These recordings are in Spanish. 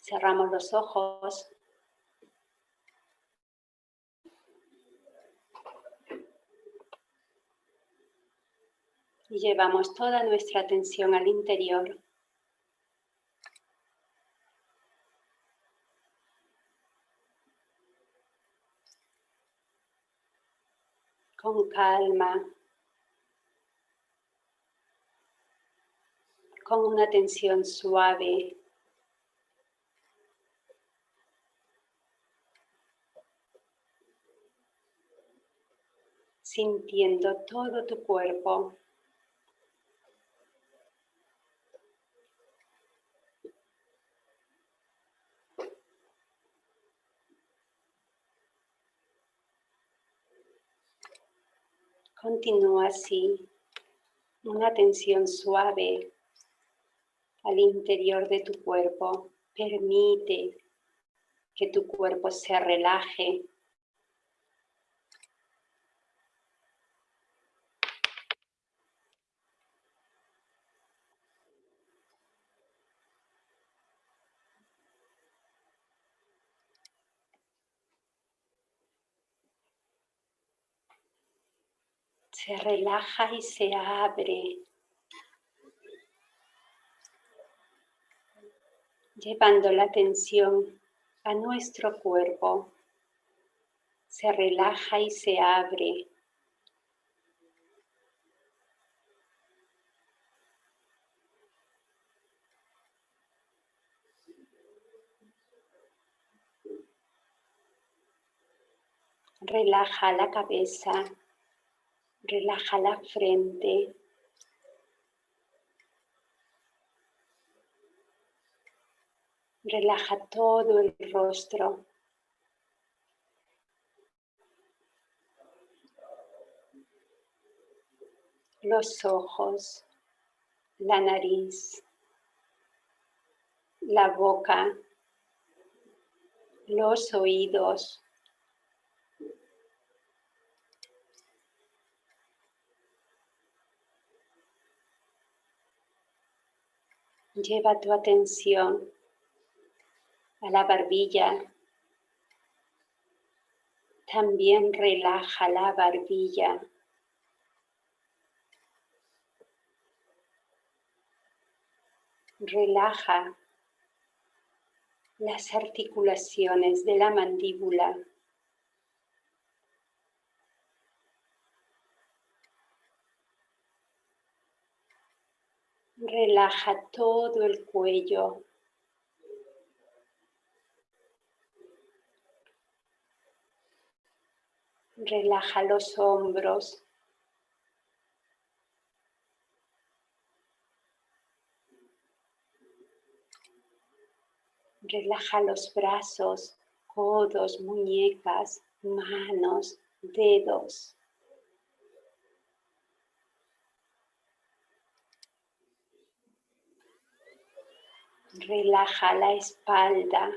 Cerramos los ojos. Y llevamos toda nuestra atención al interior. Con calma. Con una tensión suave. Sintiendo todo tu cuerpo. Continúa así, una tensión suave al interior de tu cuerpo. Permite que tu cuerpo se relaje se relaja y se abre, llevando la atención a nuestro cuerpo. Se relaja y se abre. Relaja la cabeza, Relaja la frente. Relaja todo el rostro. Los ojos, la nariz, la boca, los oídos, Lleva tu atención a la barbilla. También relaja la barbilla. Relaja las articulaciones de la mandíbula. Relaja todo el cuello. Relaja los hombros. Relaja los brazos, codos, muñecas, manos, dedos. Relaja la espalda.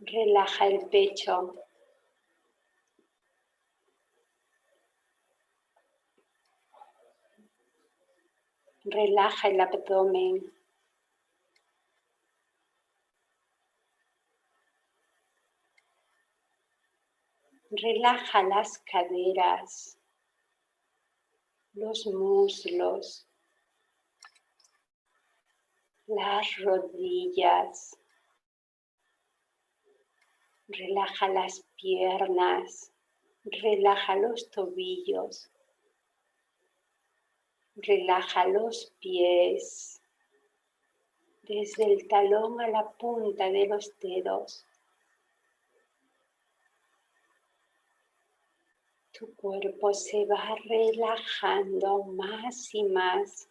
Relaja el pecho. Relaja el abdomen. Relaja las caderas los muslos, las rodillas. Relaja las piernas, relaja los tobillos, relaja los pies, desde el talón a la punta de los dedos. Tu cuerpo se va relajando más y más.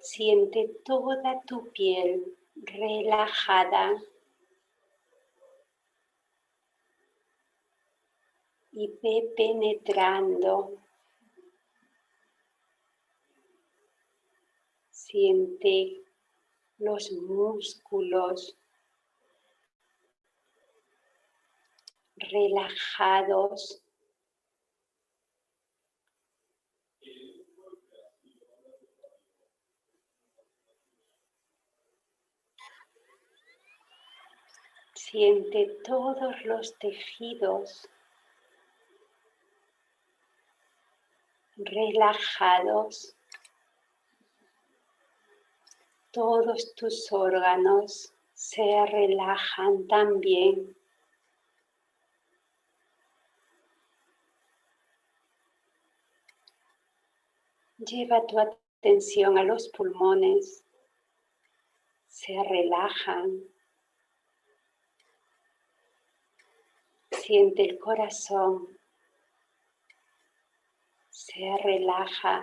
Siente toda tu piel relajada y ve penetrando Siente los músculos relajados. Siente todos los tejidos relajados. Todos tus órganos se relajan también. Lleva tu atención a los pulmones. Se relajan. Siente el corazón. Se relaja.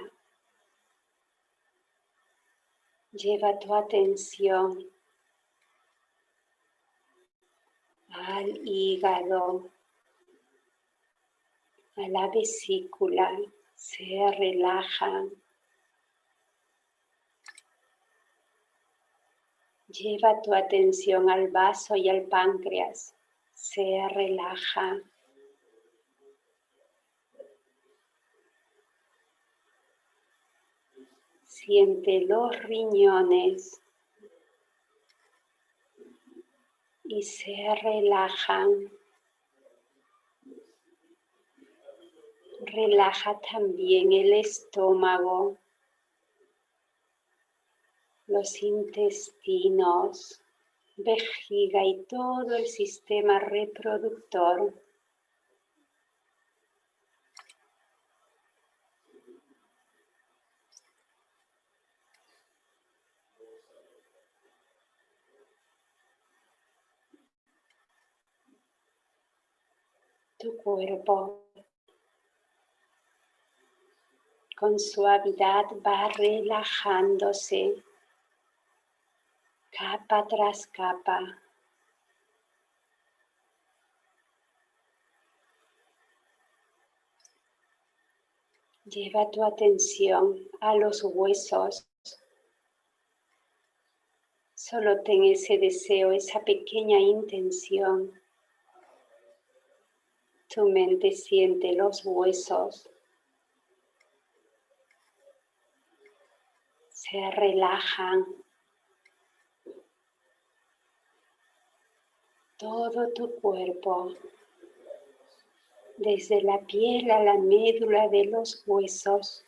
Lleva tu atención al hígado, a la vesícula, se relajan. Lleva tu atención al vaso y al páncreas, se relaja. Siente los riñones y se relajan. Relaja también el estómago, los intestinos, vejiga y todo el sistema reproductor. Tu cuerpo con suavidad va relajándose capa tras capa. Lleva tu atención a los huesos. Solo ten ese deseo, esa pequeña intención. Tu mente siente los huesos. se relajan. Todo tu cuerpo, desde la piel a la médula de los huesos,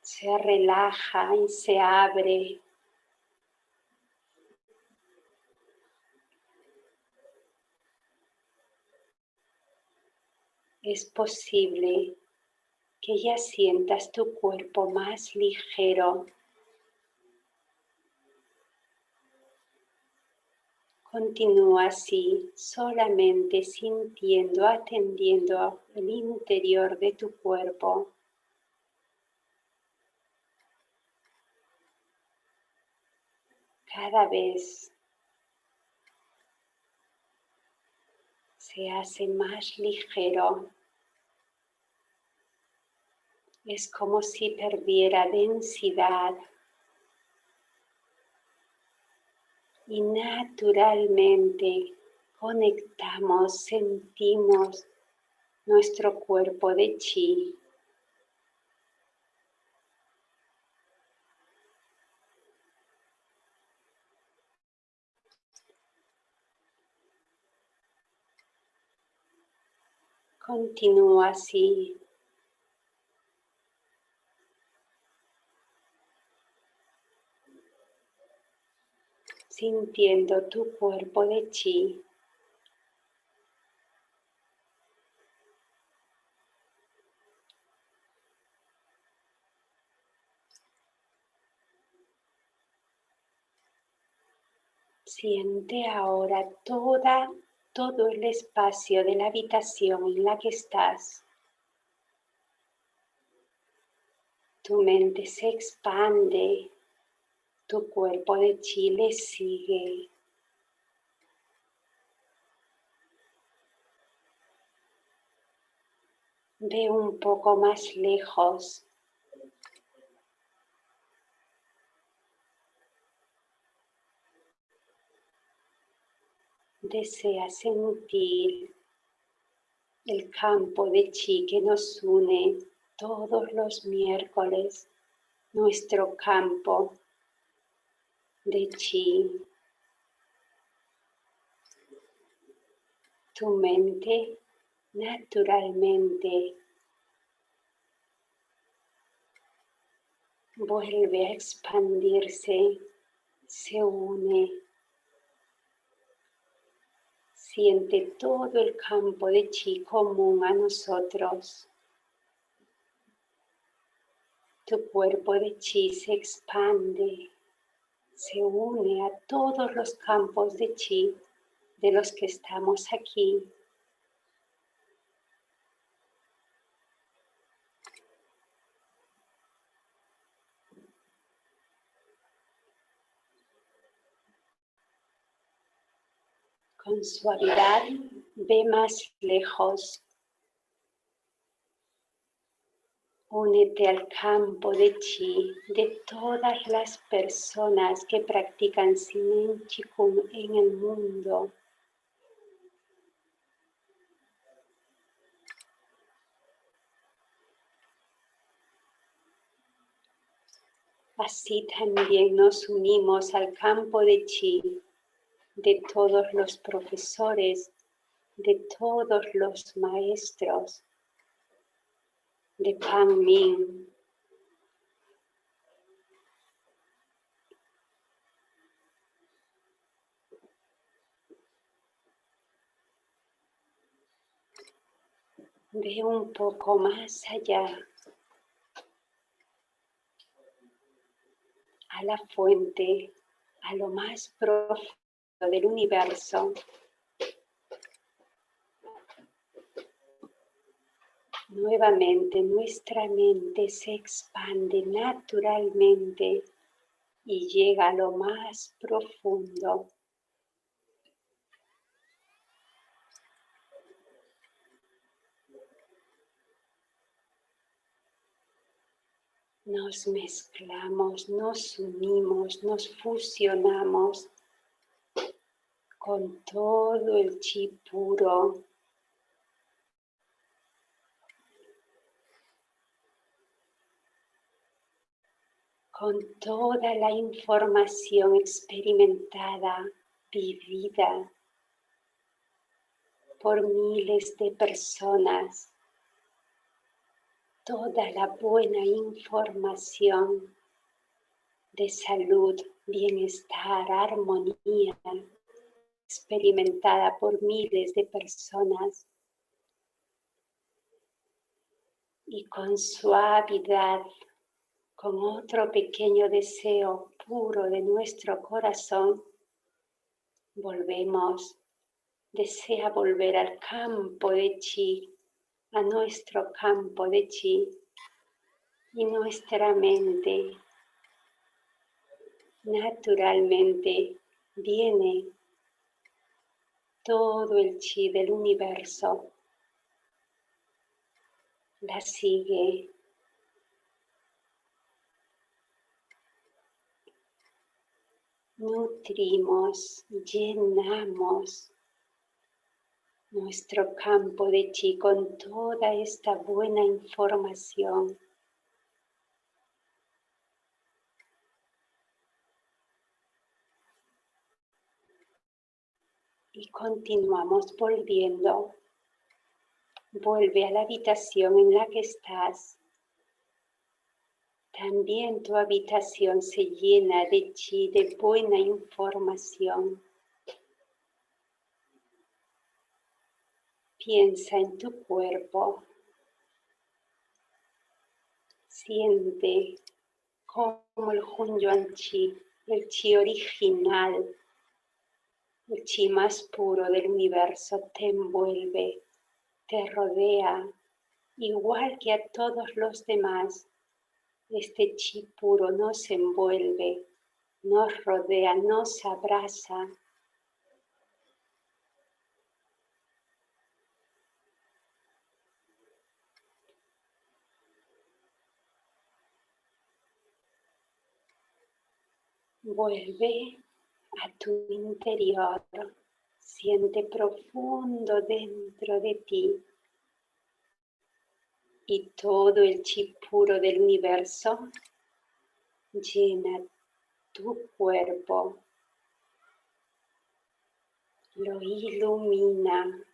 se relaja y se abre. Es posible que ya sientas tu cuerpo más ligero. Continúa así, solamente sintiendo, atendiendo el interior de tu cuerpo. Cada vez se hace más ligero. Es como si perdiera densidad y naturalmente conectamos, sentimos nuestro cuerpo de chi. Continúa así sintiendo tu cuerpo de chi. Siente ahora toda, todo el espacio de la habitación en la que estás. Tu mente se expande tu cuerpo de chile sigue. Ve un poco más lejos. desea sentir el campo de chi que nos une todos los miércoles, nuestro campo de chi. Tu mente naturalmente vuelve a expandirse, se une, siente todo el campo de chi común a nosotros. Tu cuerpo de chi se expande, se une a todos los campos de chi de los que estamos aquí. Con suavidad ve más lejos. Únete al campo de chi de todas las personas que practican Sinen Chikung en el mundo. Así también nos unimos al campo de chi de todos los profesores, de todos los maestros, de Pan Min. Ve un poco más allá a la fuente, a lo más profundo del universo. Nuevamente nuestra mente se expande naturalmente y llega a lo más profundo. nos mezclamos, nos unimos, nos fusionamos con todo el chi puro. Con toda la información experimentada, vivida por miles de personas toda la buena información de salud, bienestar, armonía, experimentada por miles de personas. Y con suavidad, con otro pequeño deseo puro de nuestro corazón, volvemos, desea volver al campo de chi a nuestro campo de chi y nuestra mente naturalmente viene todo el chi del universo. La sigue. Nutrimos, llenamos nuestro campo de chi con toda esta buena información. Y continuamos volviendo. Vuelve a la habitación en la que estás. También tu habitación se llena de chi, de buena información. Piensa en tu cuerpo. Siente como el Hunyuan Chi, el Chi original, el Chi más puro del universo te envuelve, te rodea, igual que a todos los demás. Este Chi puro nos envuelve, nos rodea, nos abraza, Vuelve a tu interior, Siente profundo dentro de ti y todo el chi puro del universo llena tu cuerpo, lo ilumina.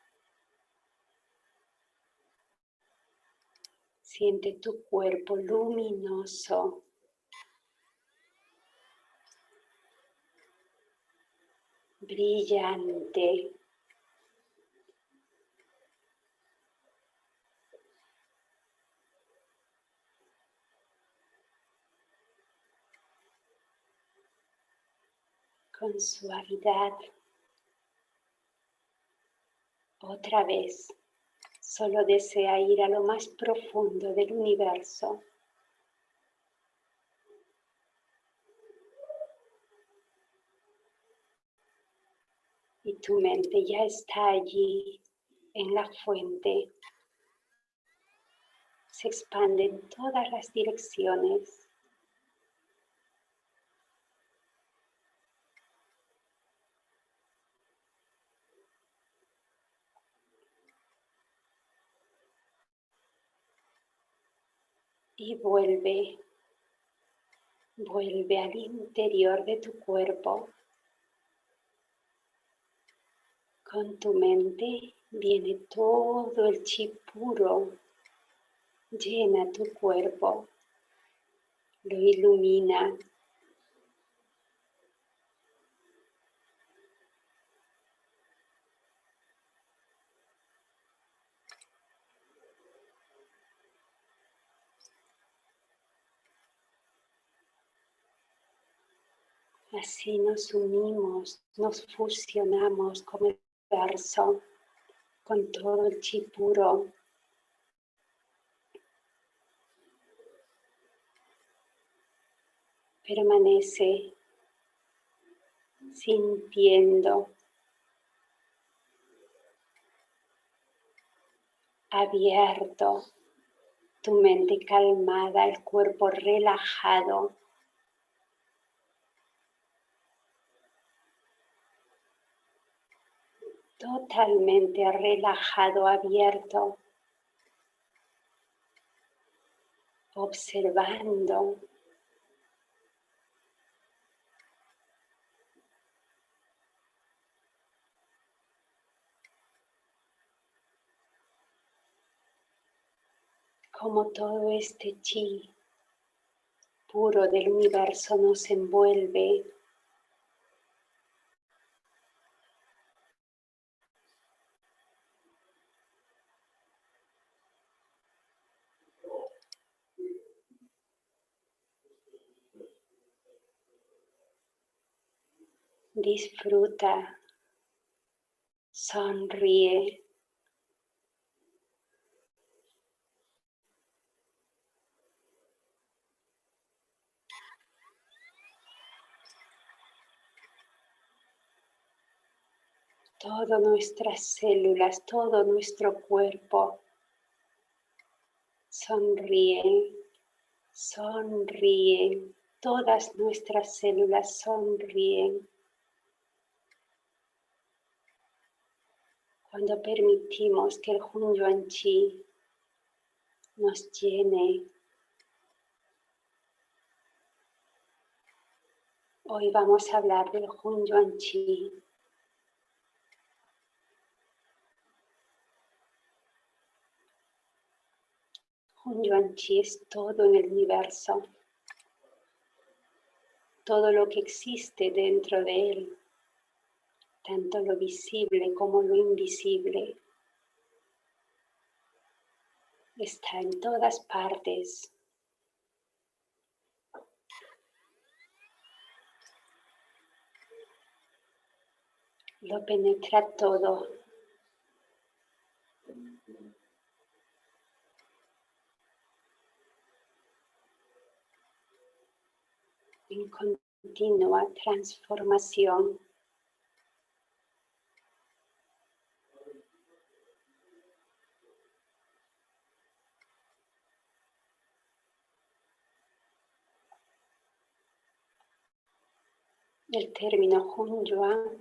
Siente tu cuerpo luminoso. brillante. Con suavidad. Otra vez, solo desea ir a lo más profundo del universo. y tu mente ya está allí en la fuente. Se expande en todas las direcciones. Y vuelve, vuelve al interior de tu cuerpo. Con tu mente viene todo el chi puro, llena tu cuerpo, lo ilumina. Así nos unimos, nos fusionamos como el con todo el chi puro. Permanece sintiendo abierto, tu mente calmada, el cuerpo relajado. Totalmente relajado, abierto, observando. como todo este chi puro del universo nos envuelve disfruta, sonríe. Todas nuestras células, todo nuestro cuerpo sonríe, sonríe, todas nuestras células sonríen. Cuando permitimos que el Hun Yuan Chi nos llene, hoy vamos a hablar del Hun Yuan Chi. Hun Yuan Chi es todo en el universo, todo lo que existe dentro de él tanto lo visible como lo invisible. Está en todas partes. Lo penetra todo. En continua transformación. El término Hun Yuan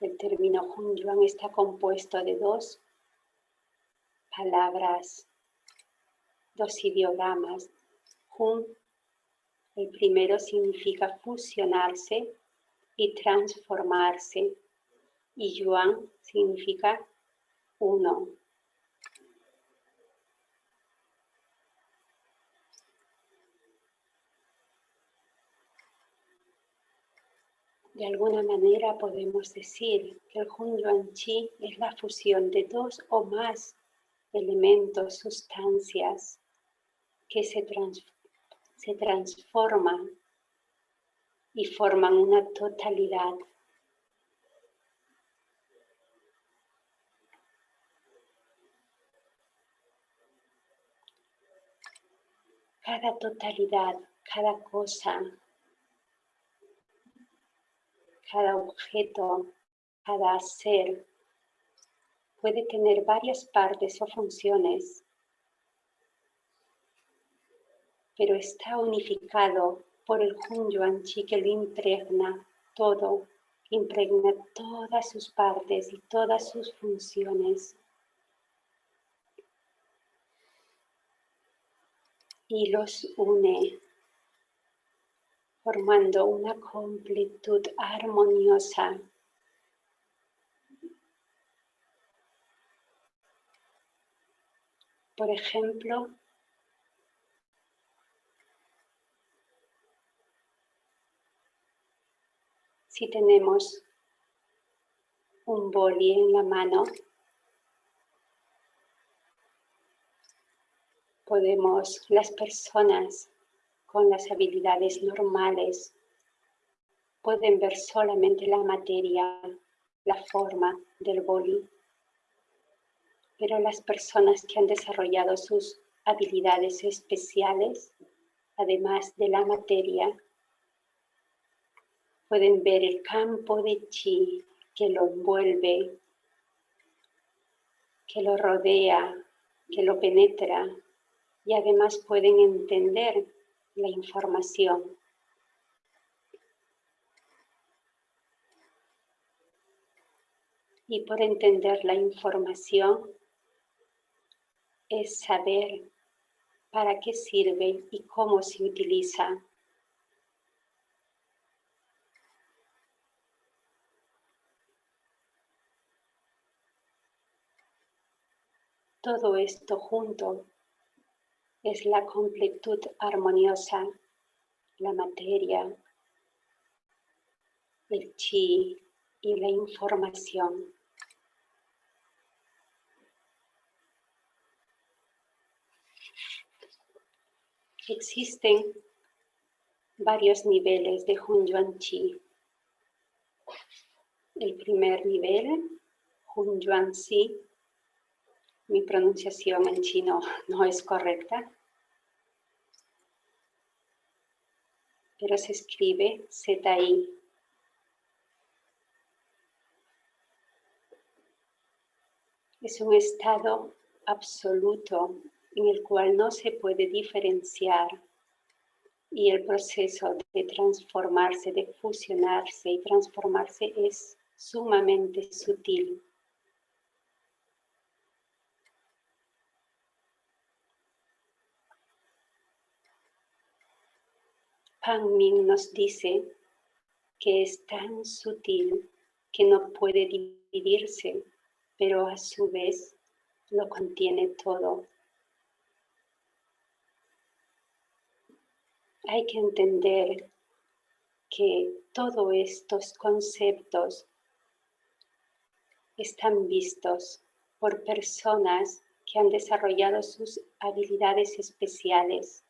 el término Hunyuan está compuesto de dos palabras, dos ideogramas. Hun, el primero significa fusionarse y transformarse, y Yuan significa uno. De alguna manera podemos decir que el Hun Yuan Chi es la fusión de dos o más elementos, sustancias que se, se transforman y forman una totalidad. Cada totalidad, cada cosa, cada objeto, cada ser puede tener varias partes o funciones, pero está unificado por el Hun Yuan Chi que lo impregna todo, impregna todas sus partes y todas sus funciones. Y los une formando una completud armoniosa. Por ejemplo, si tenemos un boli en la mano, podemos, las personas con las habilidades normales pueden ver solamente la materia, la forma del boli. Pero las personas que han desarrollado sus habilidades especiales, además de la materia, pueden ver el campo de chi que lo envuelve, que lo rodea, que lo penetra y además pueden entender la información. Y por entender la información es saber para qué sirve y cómo se utiliza. Todo esto junto es la completud armoniosa, la materia, el chi y la información. Existen varios niveles de Hun Yuan Chi. El primer nivel, Hun Yuan Si, mi pronunciación en chino no es correcta, pero se escribe ZI. Es un estado absoluto en el cual no se puede diferenciar y el proceso de transformarse, de fusionarse y transformarse es sumamente sutil. Pan Ming nos dice que es tan sutil que no puede dividirse, pero a su vez lo contiene todo. Hay que entender que todos estos conceptos están vistos por personas que han desarrollado sus habilidades especiales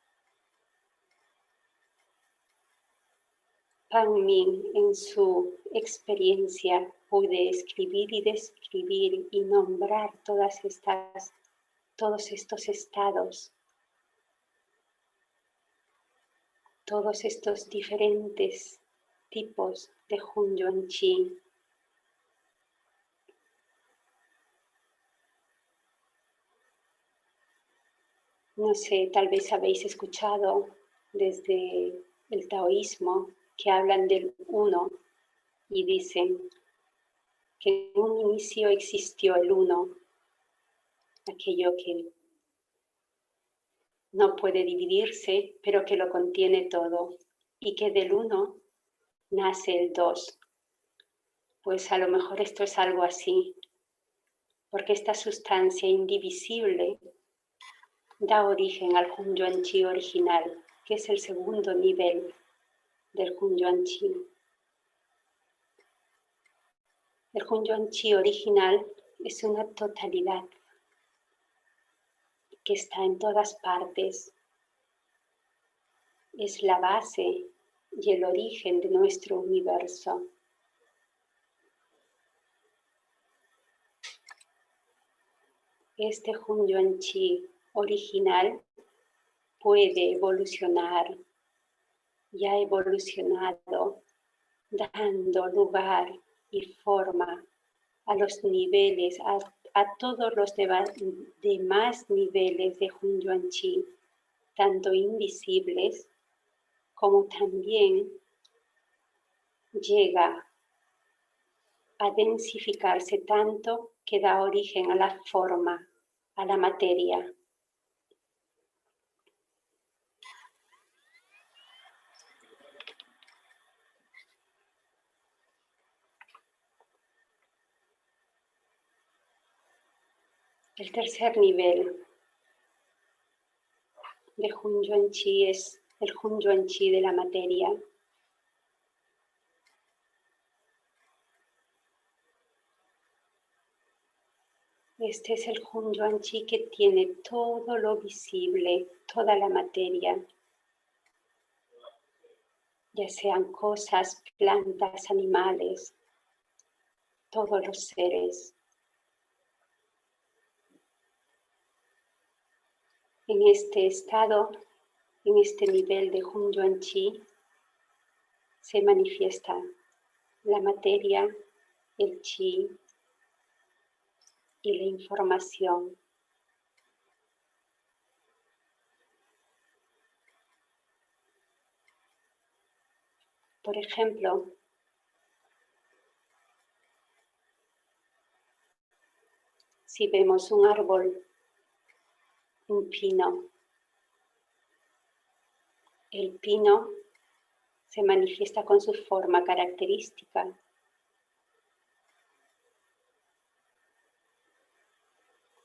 Pan Min en su experiencia puede escribir y describir y nombrar todas estas, todos estos estados, todos estos diferentes tipos de Hun Yuan Chi. No sé, tal vez habéis escuchado desde el taoísmo que hablan del uno, y dicen que en un inicio existió el uno, aquello que no puede dividirse, pero que lo contiene todo, y que del uno nace el dos. Pues a lo mejor esto es algo así, porque esta sustancia indivisible da origen al Hunyuan Chi original, que es el segundo nivel del Hunyuan Chi. El Hunyuan Chi original es una totalidad que está en todas partes. Es la base y el origen de nuestro universo. Este Hun Chi original puede evolucionar y ha evolucionado dando lugar y forma a los niveles, a todos los demás niveles de Hun Chi, tanto invisibles como también llega a densificarse tanto que da origen a la forma, a la materia. El tercer nivel de Hun Chi es el Hun Chi de la materia. Este es el Hun Chi que tiene todo lo visible, toda la materia, ya sean cosas, plantas, animales, todos los seres. En este estado, en este nivel de Hun Yuan Chi, se manifiesta la materia, el chi y la información. Por ejemplo, si vemos un árbol un pino. El pino se manifiesta con su forma característica.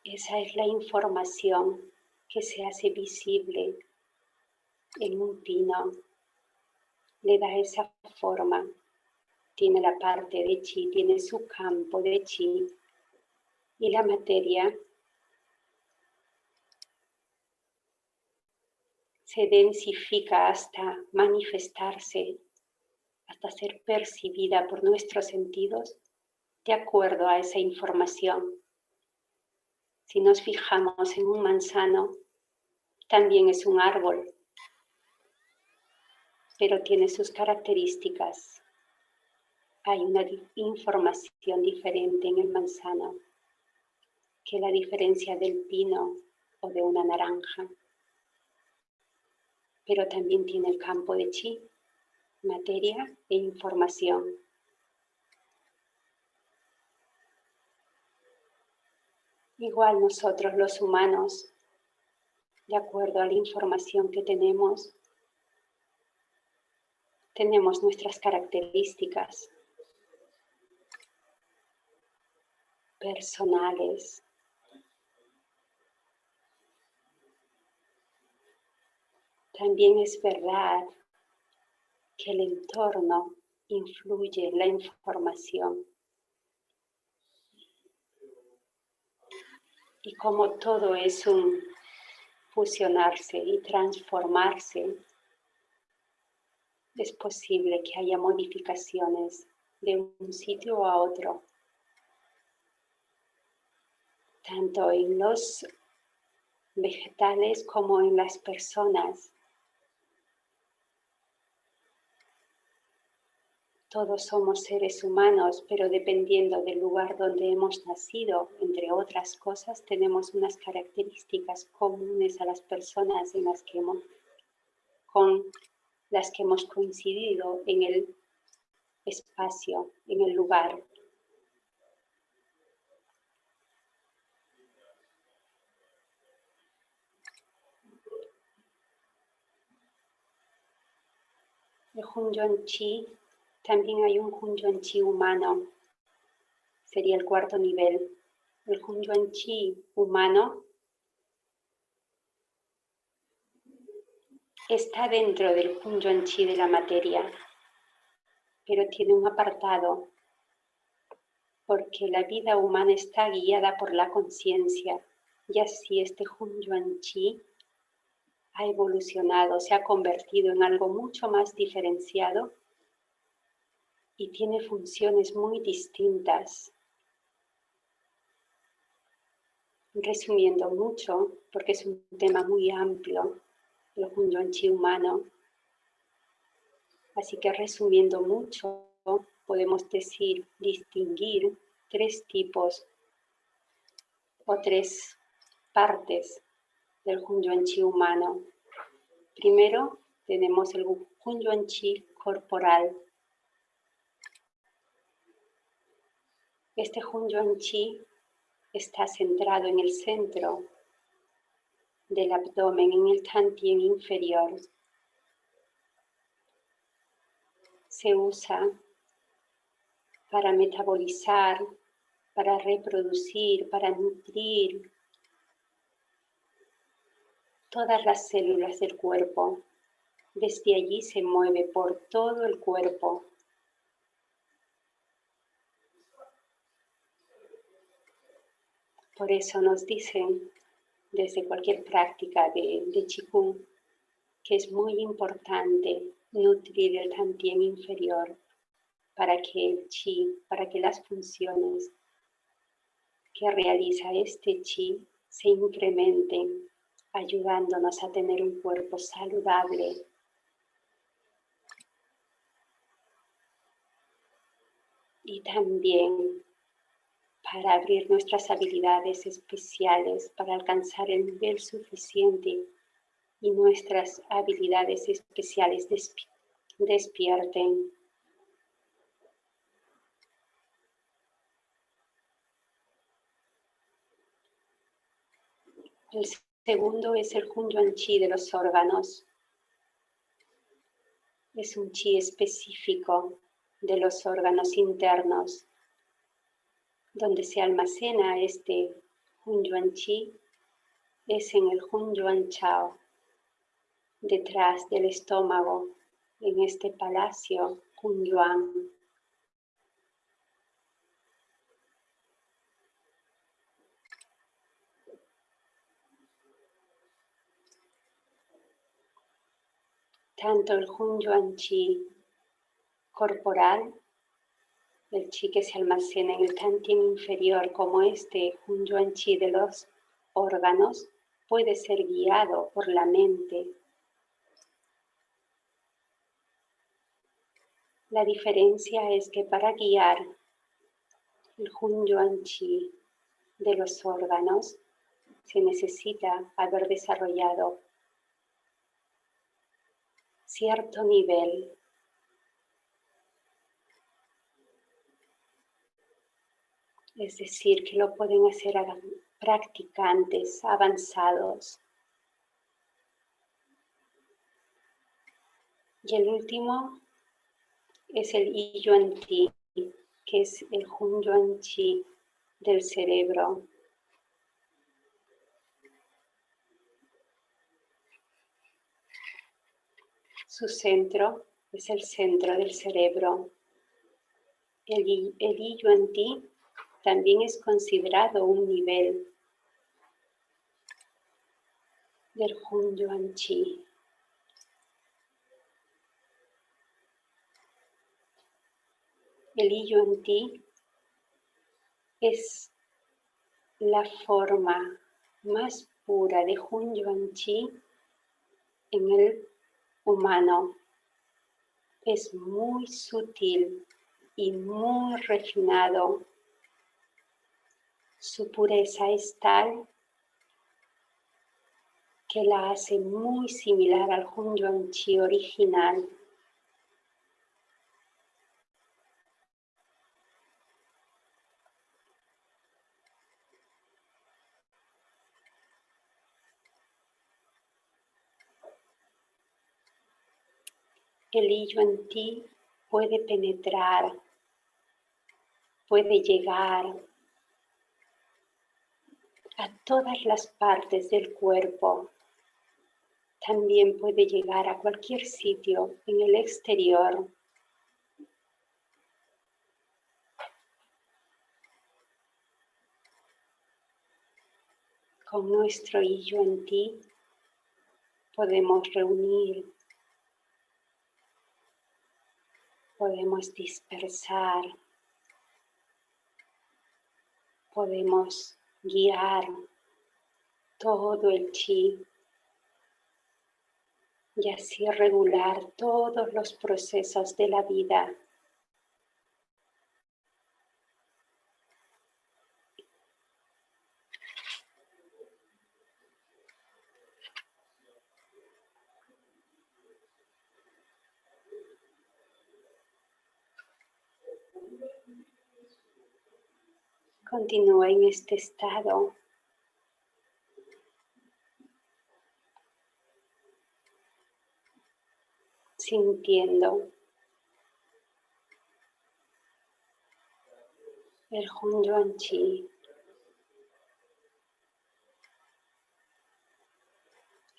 Esa es la información que se hace visible en un pino. Le da esa forma. Tiene la parte de chi, tiene su campo de chi. Y la materia se densifica hasta manifestarse, hasta ser percibida por nuestros sentidos de acuerdo a esa información. Si nos fijamos en un manzano, también es un árbol, pero tiene sus características. Hay una información diferente en el manzano que la diferencia del pino o de una naranja pero también tiene el campo de chi, materia e información. Igual nosotros los humanos, de acuerdo a la información que tenemos, tenemos nuestras características personales, También es verdad que el entorno influye en la información. Y como todo es un fusionarse y transformarse, es posible que haya modificaciones de un sitio a otro, tanto en los vegetales como en las personas. Todos somos seres humanos, pero dependiendo del lugar donde hemos nacido, entre otras cosas, tenemos unas características comunes a las personas en las que hemos, con las que hemos coincidido en el espacio, en el lugar. El Chi, también hay un Hunyuan Chi humano, sería el cuarto nivel. El Hunyuan Chi humano está dentro del Hunyuan Chi de la materia, pero tiene un apartado, porque la vida humana está guiada por la conciencia, y así este Hunyuan Chi ha evolucionado, se ha convertido en algo mucho más diferenciado y tiene funciones muy distintas. Resumiendo mucho, porque es un tema muy amplio, el Hunyuan Chi humano. Así que resumiendo mucho, podemos decir, distinguir tres tipos o tres partes del Hunyuan Chi humano. Primero tenemos el Hunyuan Chi corporal. Este Hunyuan Chi está centrado en el centro del abdomen, en el tantien inferior. Se usa para metabolizar, para reproducir, para nutrir todas las células del cuerpo. Desde allí se mueve por todo el cuerpo. Por eso nos dicen desde cualquier práctica de, de Qigong que es muy importante nutrir el tantien inferior para que el chi, para que las funciones que realiza este chi se incrementen, ayudándonos a tener un cuerpo saludable. Y también para abrir nuestras habilidades especiales, para alcanzar el nivel suficiente y nuestras habilidades especiales despierten. El segundo es el Hunyuan Chi de los órganos. Es un chi específico de los órganos internos donde se almacena este Hunyuan Chi es en el Hunyuan Chao, detrás del estómago, en este palacio Hunyuan. Tanto el Hunyuan Chi corporal el chi que se almacena en el tantien inferior como este Hunyuan Chi de los órganos puede ser guiado por la mente. La diferencia es que para guiar el Hunyuan Chi de los órganos se necesita haber desarrollado cierto nivel es decir, que lo pueden hacer practicantes avanzados. Y el último es el Yuan Ti, que es el Hun Yuan Chi del cerebro. Su centro es el centro del cerebro. El, el Yuan Ti también es considerado un nivel del Hun Yuan Chi. El Yuan Ti es la forma más pura de Hun Yuan Chi en el humano. Es muy sutil y muy refinado su pureza es tal que la hace muy similar al Hunyuan Chi original. El hillo en ti puede penetrar, puede llegar a todas las partes del cuerpo. También puede llegar a cualquier sitio en el exterior. Con nuestro hillo en ti podemos reunir podemos dispersar, podemos guiar todo el chi y así regular todos los procesos de la vida Continúa en este estado. Sintiendo el Hun Yuan Chi.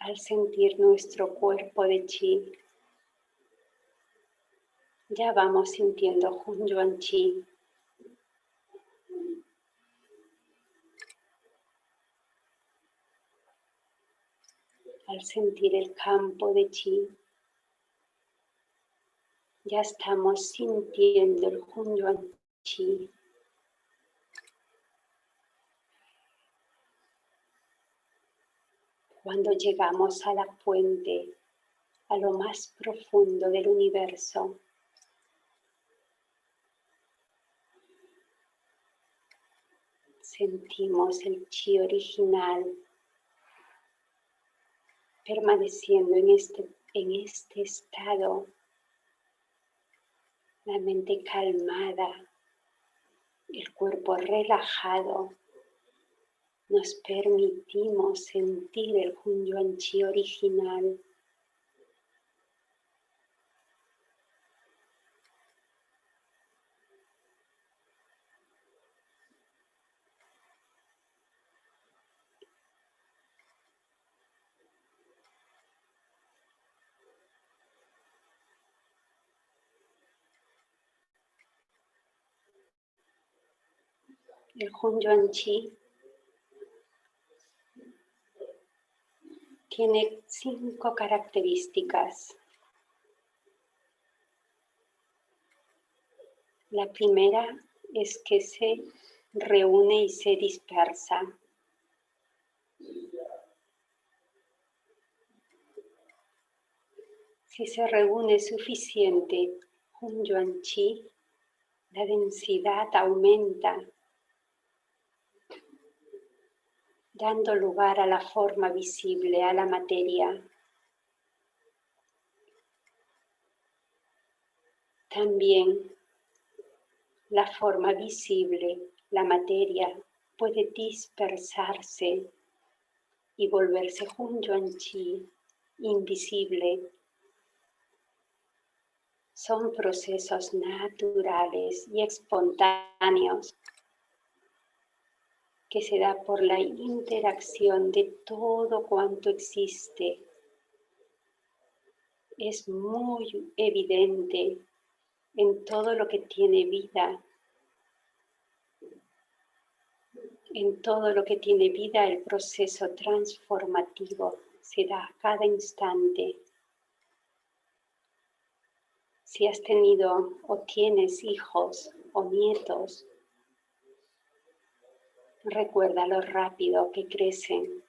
Al sentir nuestro cuerpo de Chi, ya vamos sintiendo Hun Yuan Chi al sentir el campo de chi, ya estamos sintiendo el Hun Chi. Cuando llegamos a la fuente, a lo más profundo del universo, sentimos el chi original permaneciendo en este, en este estado, la mente calmada, el cuerpo relajado, nos permitimos sentir el Hun Yuan Chi original el Hun Yuan Chi tiene cinco características. La primera es que se reúne y se dispersa. Si se reúne suficiente Hun Yuan Chi, la densidad aumenta dando lugar a la forma visible, a la materia. También la forma visible, la materia, puede dispersarse y volverse junto en chi, invisible. Son procesos naturales y espontáneos que se da por la interacción de todo cuanto existe. Es muy evidente en todo lo que tiene vida. En todo lo que tiene vida el proceso transformativo se da a cada instante. Si has tenido o tienes hijos o nietos, Recuerda lo rápido que crecen,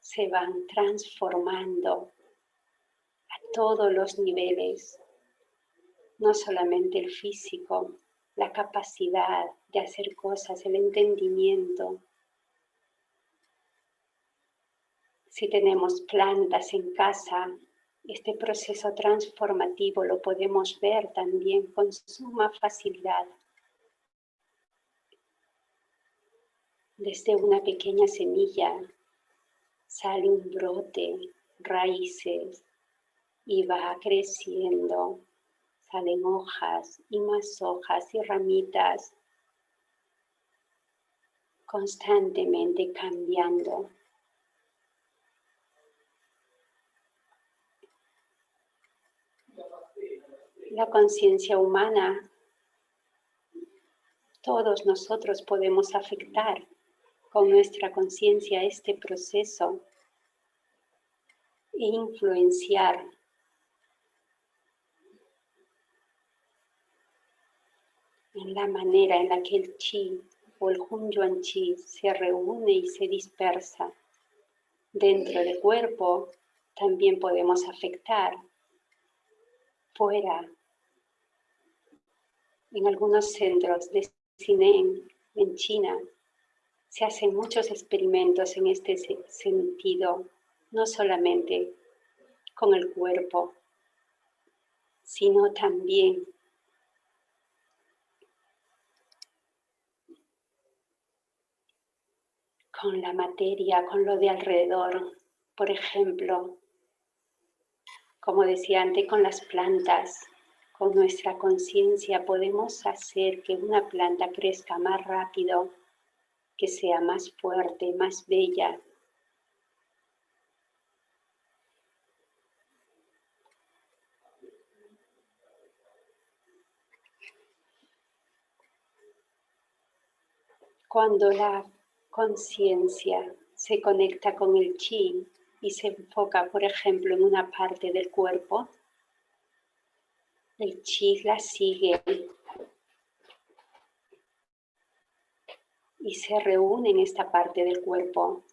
se van transformando a todos los niveles, no solamente el físico, la capacidad de hacer cosas, el entendimiento. Si tenemos plantas en casa, este proceso transformativo lo podemos ver también con suma facilidad. Desde una pequeña semilla sale un brote, raíces, y va creciendo. Salen hojas y más hojas y ramitas constantemente cambiando. La conciencia humana, todos nosotros podemos afectar con nuestra conciencia este proceso e influenciar en la manera en la que el chi o el Hun Chi se reúne y se dispersa dentro del cuerpo, también podemos afectar fuera. En algunos centros de cine en China se hacen muchos experimentos en este sentido, no solamente con el cuerpo, sino también con la materia, con lo de alrededor. Por ejemplo, como decía antes, con las plantas, con nuestra conciencia podemos hacer que una planta crezca más rápido, que sea más fuerte, más bella. Cuando la conciencia se conecta con el chi y se enfoca, por ejemplo, en una parte del cuerpo, el chi la sigue y se reúne en esta parte del cuerpo.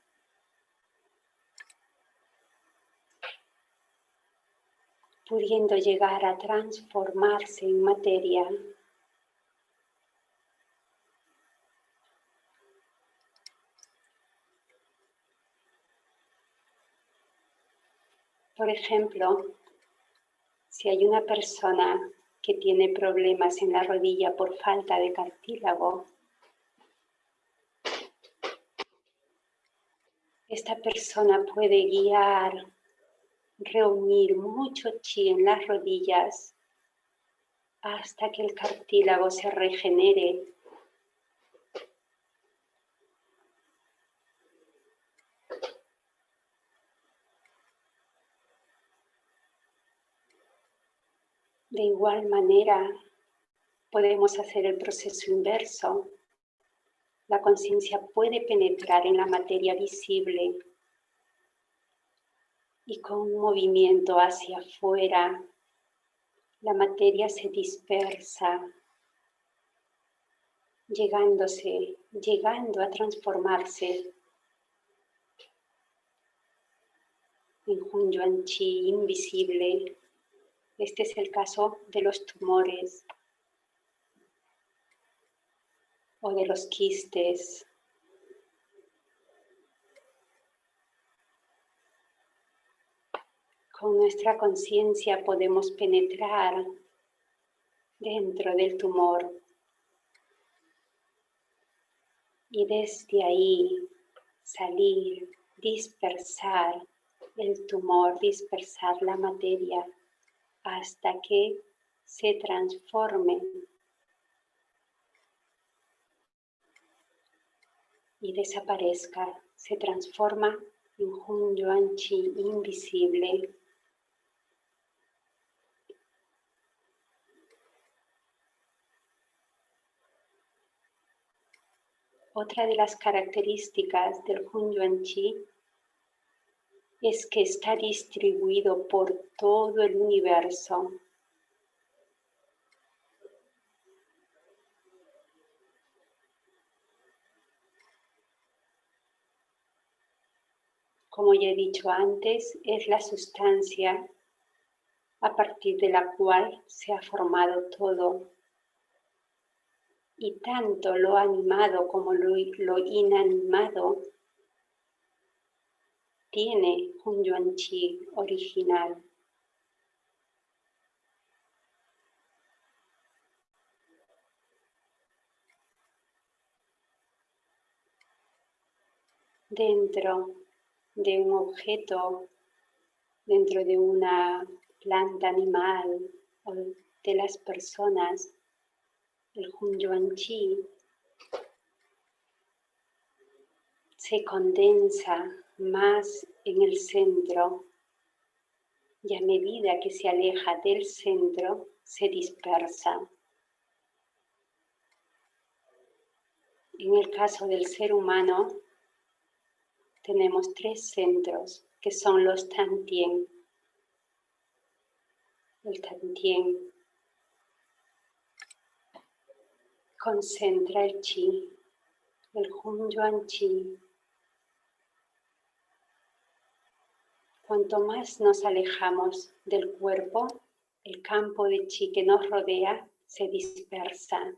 pudiendo llegar a transformarse en materia Por ejemplo, si hay una persona que tiene problemas en la rodilla por falta de cartílago, esta persona puede guiar, reunir mucho chi en las rodillas hasta que el cartílago se regenere De igual manera, podemos hacer el proceso inverso. La conciencia puede penetrar en la materia visible y con un movimiento hacia afuera, la materia se dispersa, llegándose, llegando a transformarse en un yuan chi invisible. Este es el caso de los tumores o de los quistes. Con nuestra conciencia podemos penetrar dentro del tumor y desde ahí salir, dispersar el tumor, dispersar la materia hasta que se transforme y desaparezca, se transforma en un yuan chi invisible. Otra de las características del Hun Yuan Chi es que está distribuido por todo el universo. Como ya he dicho antes, es la sustancia a partir de la cual se ha formado todo. Y tanto lo animado como lo, inanimado tiene un yuan chi original. Dentro de un objeto, dentro de una planta, animal o de las personas, el Hunyuan Chi se condensa más en el centro y a medida que se aleja del centro se dispersa. En el caso del ser humano tenemos tres centros que son los Tantien. El Tantien concentra el Chi, el Hunyuan Chi Cuanto más nos alejamos del cuerpo, el campo de chi que nos rodea se dispersa.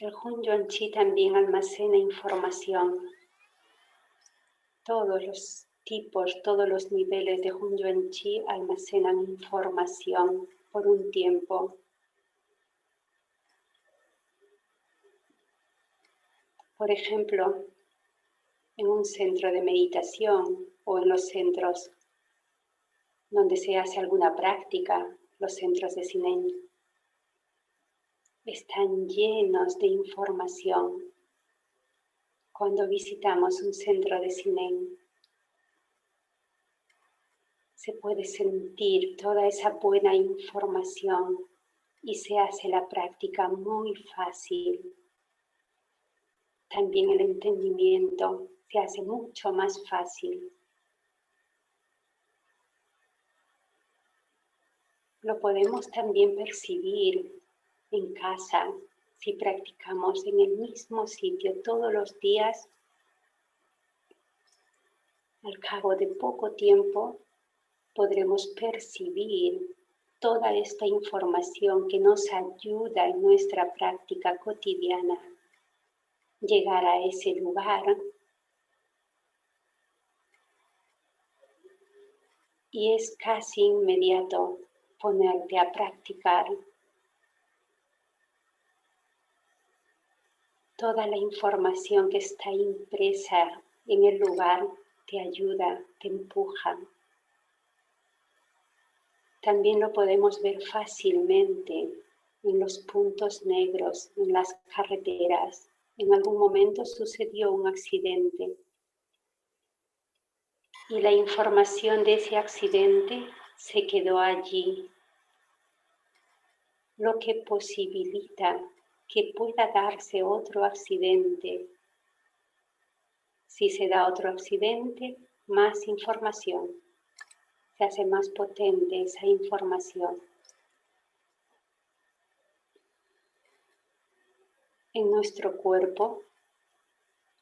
El Hun Chi también almacena información. Todos los tipos, todos los niveles de Hun Chi almacenan información por un tiempo. Por ejemplo, en un centro de meditación o en los centros donde se hace alguna práctica, los centros de Sinen, están llenos de información. Cuando visitamos un centro de Sinen, se puede sentir toda esa buena información y se hace la práctica muy fácil. También el entendimiento se hace mucho más fácil. Lo podemos también percibir en casa si practicamos en el mismo sitio todos los días. Al cabo de poco tiempo podremos percibir toda esta información que nos ayuda en nuestra práctica cotidiana. Llegar a ese lugar y es casi inmediato ponerte a practicar. Toda la información que está impresa en el lugar te ayuda, te empuja. También lo podemos ver fácilmente en los puntos negros, en las carreteras. En algún momento sucedió un accidente y la información de ese accidente se quedó allí, lo que posibilita que pueda darse otro accidente. Si se da otro accidente, más información se hace más potente esa información. En nuestro cuerpo,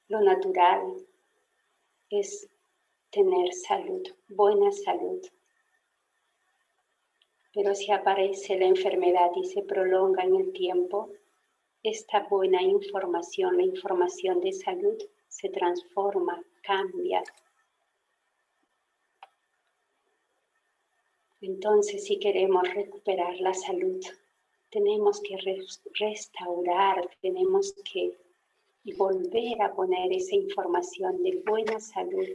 lo natural es tener salud, buena salud. Pero si aparece la enfermedad y se prolonga en el tiempo, esta buena información, la información de salud, se transforma, cambia, Entonces, si queremos recuperar la salud, tenemos que restaurar, tenemos que volver a poner esa información de buena salud.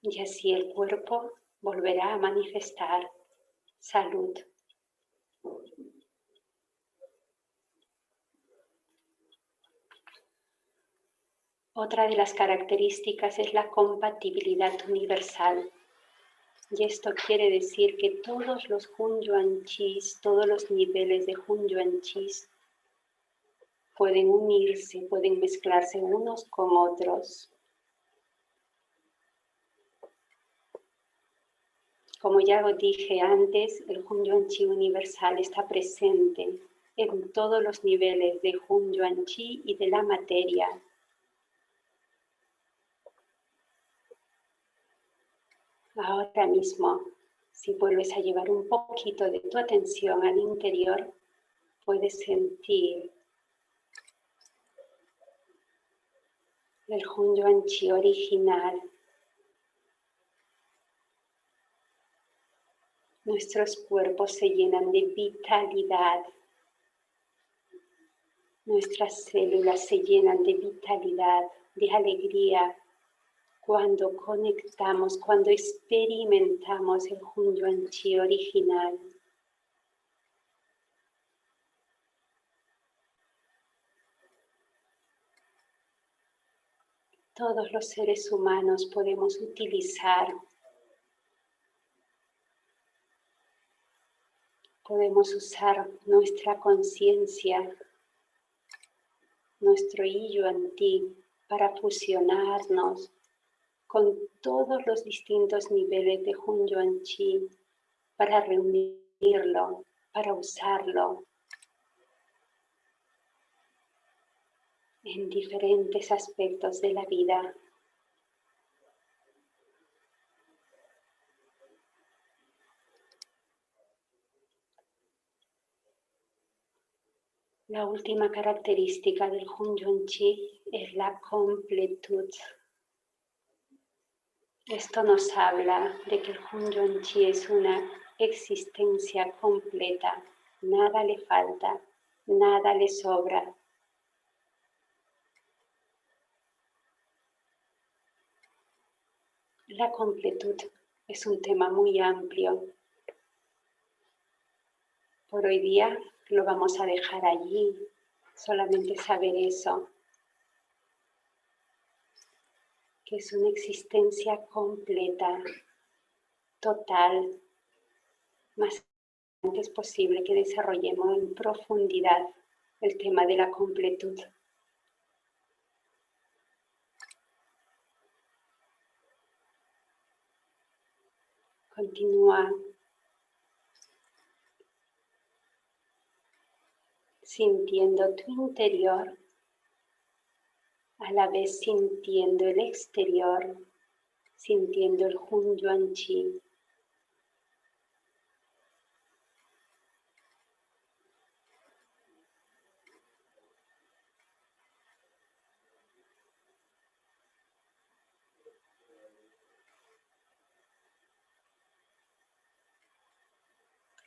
Y así el cuerpo volverá a manifestar salud. Otra de las características es la compatibilidad universal. Y esto quiere decir que todos los Hunyuan Chis, todos los niveles de Hunyuan Chis pueden unirse, pueden mezclarse unos con otros. Como ya lo dije antes, el Hunyuan Chi universal está presente en todos los niveles de Hunyuan Chi y de la materia, Ahora mismo, si vuelves a llevar un poquito de tu atención al interior, puedes sentir el Hunyuan Chi original Nuestros cuerpos se llenan de vitalidad. Nuestras células se llenan de vitalidad, de alegría, cuando conectamos, cuando experimentamos el Hunyuan Chi original. Todos los seres humanos podemos utilizar podemos usar nuestra conciencia, nuestro Yuan Ti para fusionarnos con todos los distintos niveles de Hun Yuan Chi, para reunirlo, para usarlo en diferentes aspectos de la vida. La última característica del Hun Chi es la completud. Esto nos habla de que el Hun Chi es una existencia completa. Nada le falta, nada le sobra. La completud es un tema muy amplio. Por hoy día lo vamos a dejar allí, solamente saber eso, que es una existencia completa, total, más antes posible que desarrollemos en profundidad el tema de la completud. Continúa sintiendo tu interior, a la vez sintiendo el exterior, sintiendo el Hun Yuan Chi.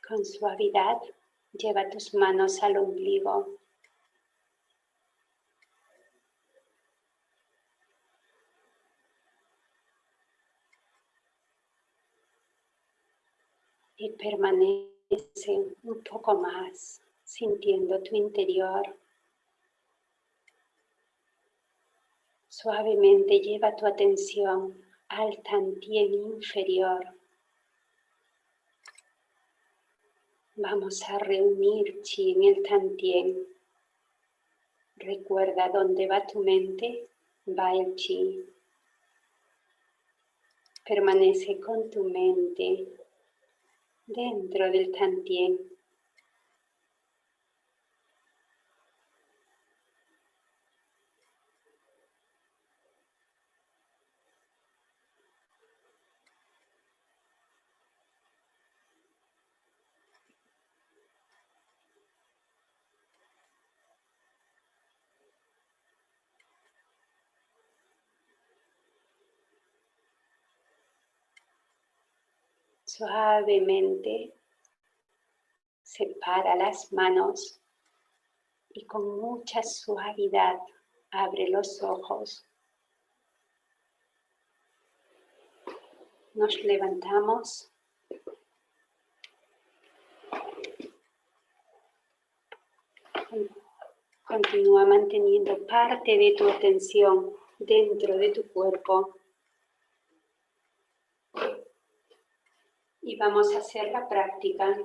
Con suavidad Lleva tus manos al ombligo. Y permanece un poco más sintiendo tu interior. Suavemente lleva tu atención al tantien inferior. Vamos a reunir chi en el tantien. Recuerda dónde va tu mente, va el chi. Permanece con tu mente dentro del tantien. Suavemente separa las manos y con mucha suavidad abre los ojos. Nos levantamos. Continúa manteniendo parte de tu atención dentro de tu cuerpo. Y vamos a hacer la práctica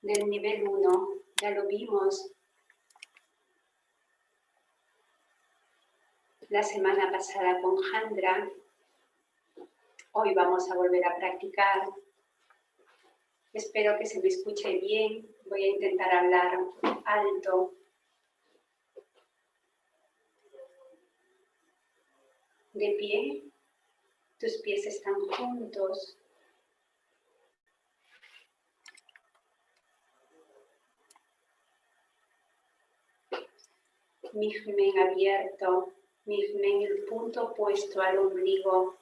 del nivel 1. Ya lo vimos la semana pasada con Jandra. Hoy vamos a volver a practicar. Espero que se me escuche bien. Voy a intentar hablar alto. De pie. Tus pies están juntos. Mijmen abierto, Mijmen el punto opuesto al ombligo.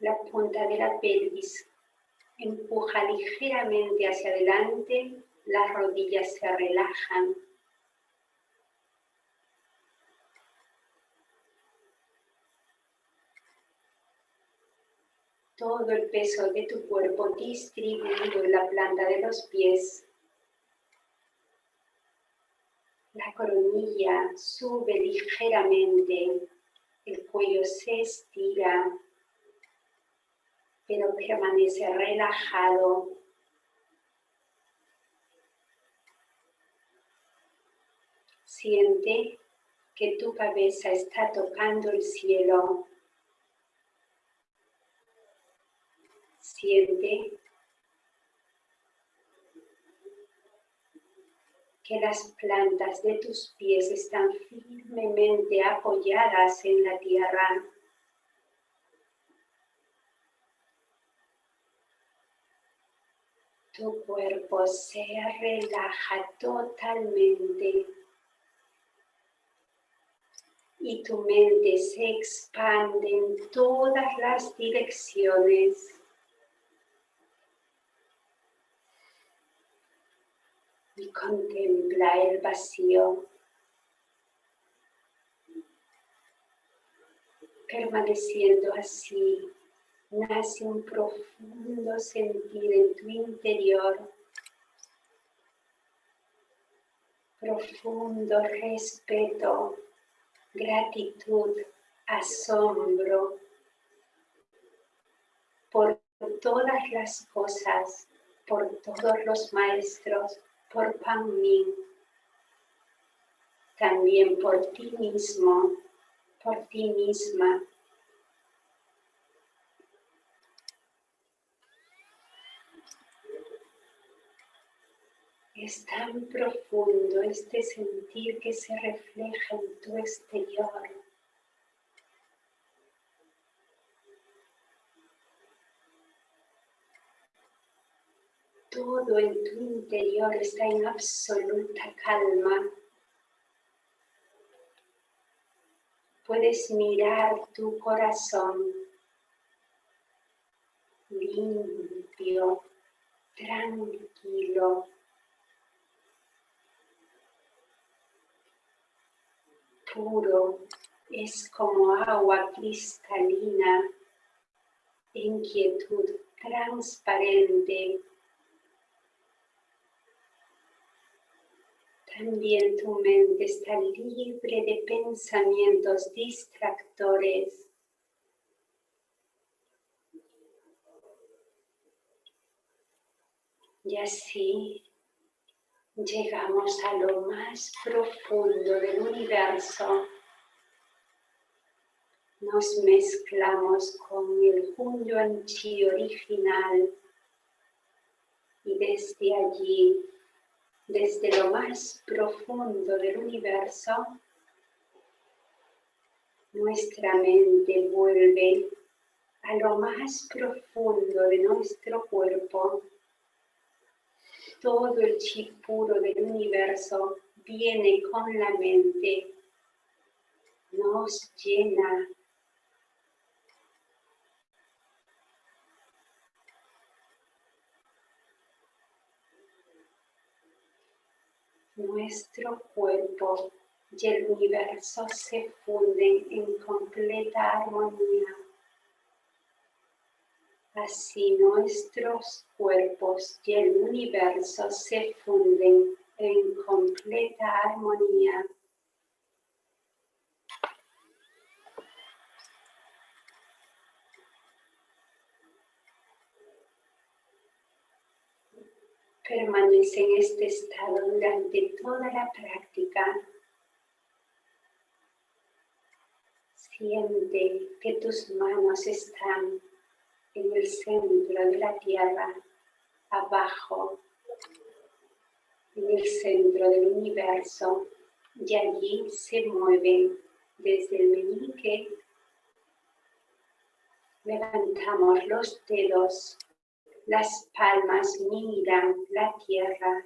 la punta de la pelvis. Empuja ligeramente hacia adelante, las rodillas se relajan. Todo el peso de tu cuerpo distribuido en la planta de los pies. La coronilla sube ligeramente, el cuello se estira, pero permanece relajado. Siente que tu cabeza está tocando el cielo. Siente que las plantas de tus pies están firmemente apoyadas en la tierra. Tu cuerpo se relaja totalmente y tu mente se expande en todas las direcciones. Contempla el vacío. Permaneciendo así, nace un profundo sentir en tu interior, profundo respeto, gratitud, asombro por todas las cosas, por todos los maestros, por Pang también por ti mismo, por ti misma. Es tan profundo este sentir que se refleja en tu exterior. Todo en tu interior está en absoluta calma. Puedes mirar tu corazón limpio, tranquilo. Puro, es como agua cristalina, inquietud transparente, También tu mente está libre de pensamientos distractores. Y así llegamos a lo más profundo del universo. Nos mezclamos con el Hunyuan Chi original y desde allí desde lo más profundo del universo, nuestra mente vuelve a lo más profundo de nuestro cuerpo. Todo el chi puro del universo viene con la mente, nos llena nuestro cuerpo y el universo se funden en completa armonía. Así nuestros cuerpos y el universo se funden en completa armonía. Permanece en este estado durante toda la práctica. Siente que tus manos están en el centro de la tierra, abajo, en el centro del universo, y allí se mueven desde el meñique. Levantamos los dedos las palmas miran la tierra.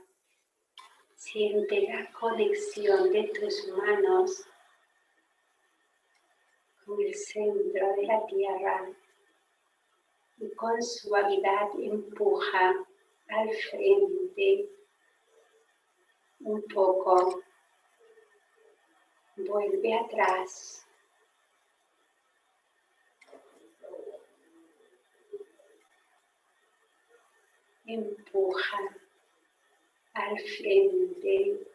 Siente la conexión de tus manos con el centro de la tierra. y con suavidad empuja al frente un poco. Vuelve atrás. Empuja al frente,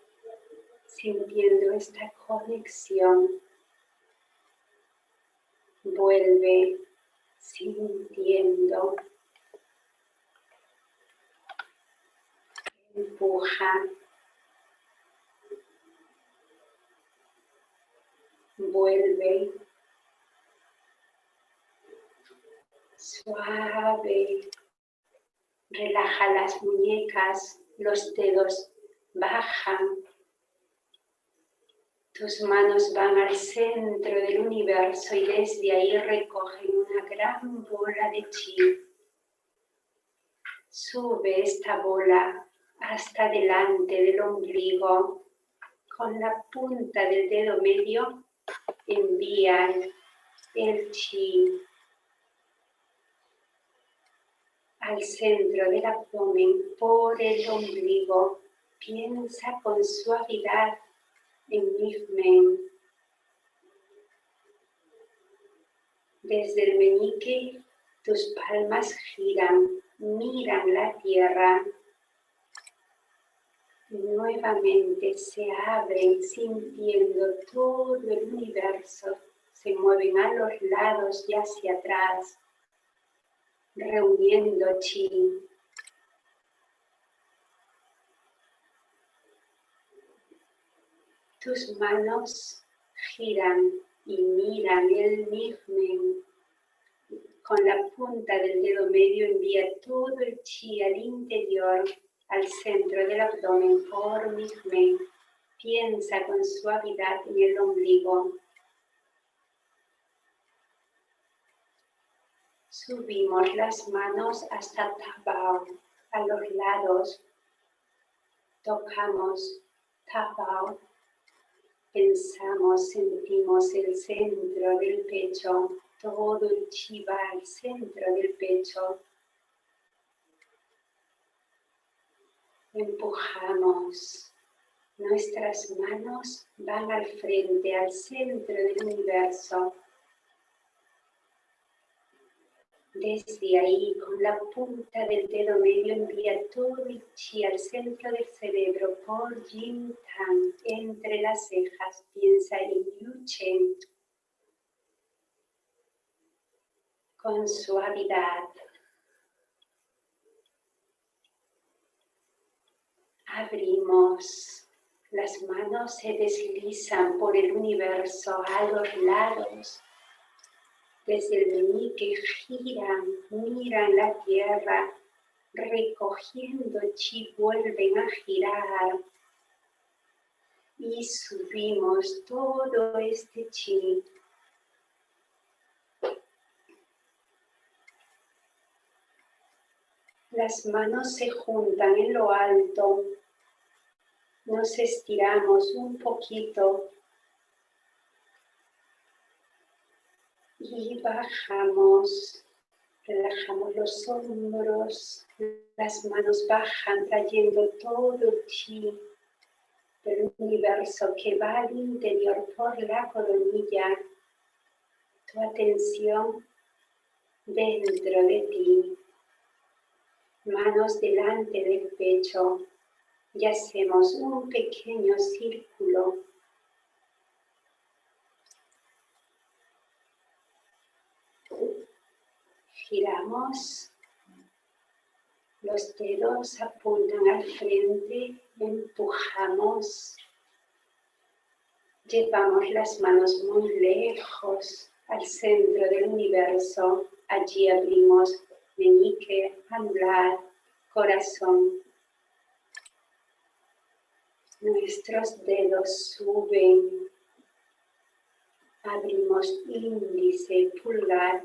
sintiendo esta conexión. Vuelve sintiendo. Empuja. Vuelve. Suave. Relaja las muñecas, los dedos bajan. Tus manos van al centro del universo y desde ahí recogen una gran bola de chi. Sube esta bola hasta delante del ombligo. Con la punta del dedo medio envía el chi al centro del abdomen por el ombligo. Piensa con suavidad en men. Desde el meñique tus palmas giran, miran la tierra. Nuevamente se abren sintiendo todo el universo. Se mueven a los lados y hacia atrás reuniendo chi. Tus manos giran y miran el Nigmen. Con la punta del dedo medio envía todo el chi al interior, al centro del abdomen por Nigmen. Piensa con suavidad en el ombligo. Subimos las manos hasta Tabao, a los lados. Tocamos Tabao. Pensamos, sentimos el centro del pecho, todo el chiva al centro del pecho. Empujamos. Nuestras manos van al frente, al centro del universo. Desde ahí, con la punta del dedo medio, envía todo el chi al centro del cerebro por Yin Tang. Entre las cejas, piensa en Yu Chen. Con suavidad. Abrimos. Las manos se deslizan por el universo a los lados desde el meñique giran, miran la tierra, recogiendo chi vuelven a girar. Y subimos todo este chi. Las manos se juntan en lo alto, nos estiramos un poquito y bajamos, relajamos los hombros, las manos bajan trayendo todo chi del universo que va al interior por la coronilla, tu atención dentro de ti, manos delante del pecho y hacemos un pequeño círculo giramos, los dedos apuntan al frente, empujamos, llevamos las manos muy lejos al centro del universo, allí abrimos meñique, anular, corazón. Nuestros dedos suben, abrimos índice, pulgar,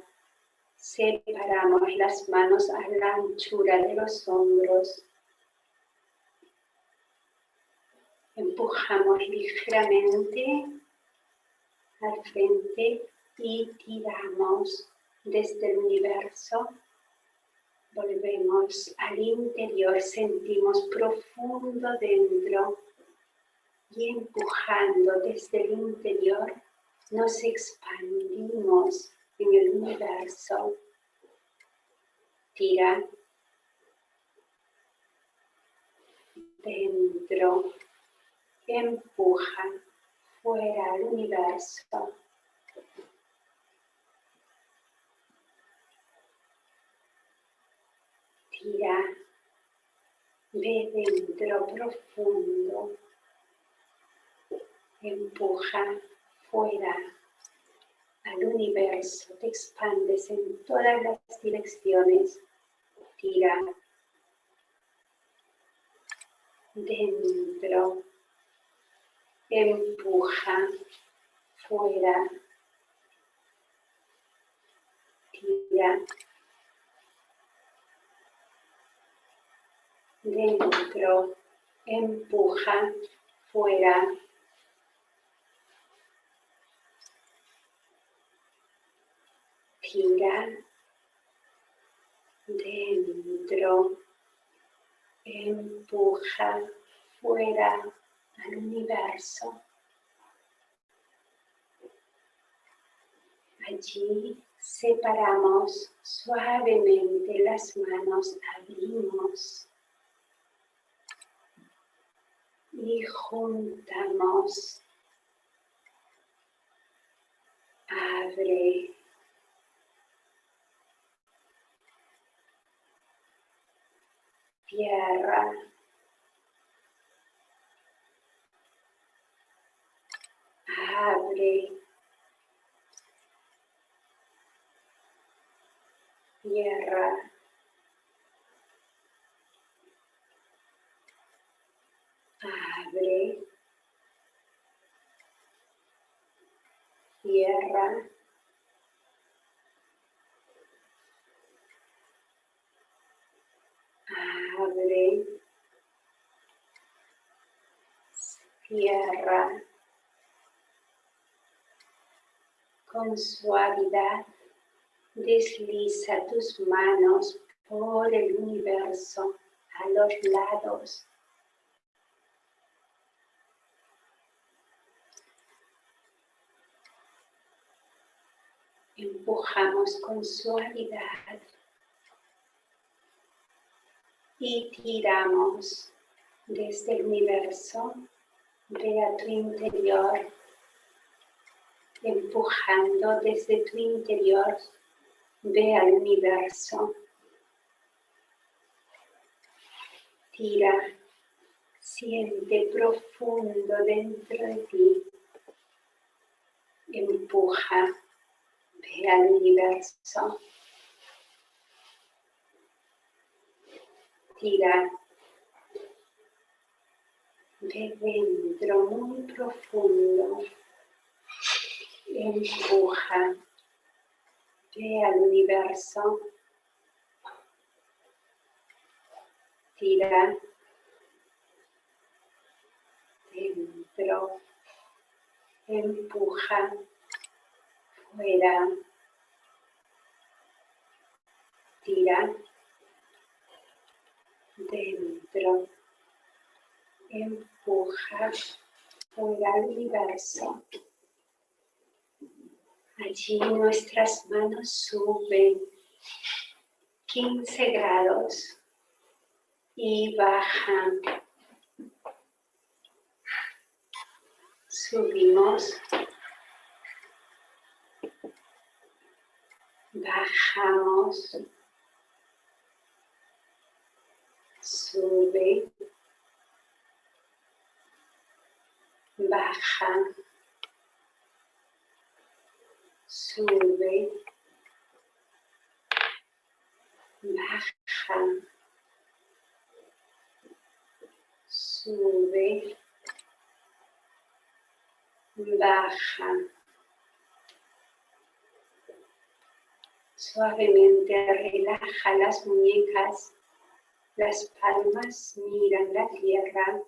Separamos las manos a la anchura de los hombros. Empujamos ligeramente al frente y tiramos desde el universo Volvemos al interior, sentimos profundo dentro y empujando desde el interior nos expandimos en el universo. Tira dentro, empuja fuera al universo. Tira, ve dentro profundo, empuja fuera al universo, te expandes en todas las direcciones, tira dentro, empuja fuera, tira dentro, empuja fuera, gira dentro, empuja fuera al universo. Allí separamos suavemente las manos, abrimos y juntamos. Abre tierra. Abre. Tierra. Abre. Tierra. Abre, cierra con suavidad. Desliza tus manos por el universo a los lados. Empujamos con suavidad y tiramos desde el universo, ve a tu interior, empujando desde tu interior, ve al universo. Tira, siente profundo dentro de ti, empuja, ve al universo. Tira de dentro muy profundo. Empuja. Al universo. Tira. Dentro. Empuja. Fuera. Tira dentro, empuja fuera al universo. Allí nuestras manos suben 15 grados y bajan. Subimos. Bajamos. Sube, baja, sube, baja, sube, baja. Suavemente relaja las muñecas las palmas miran la tierra.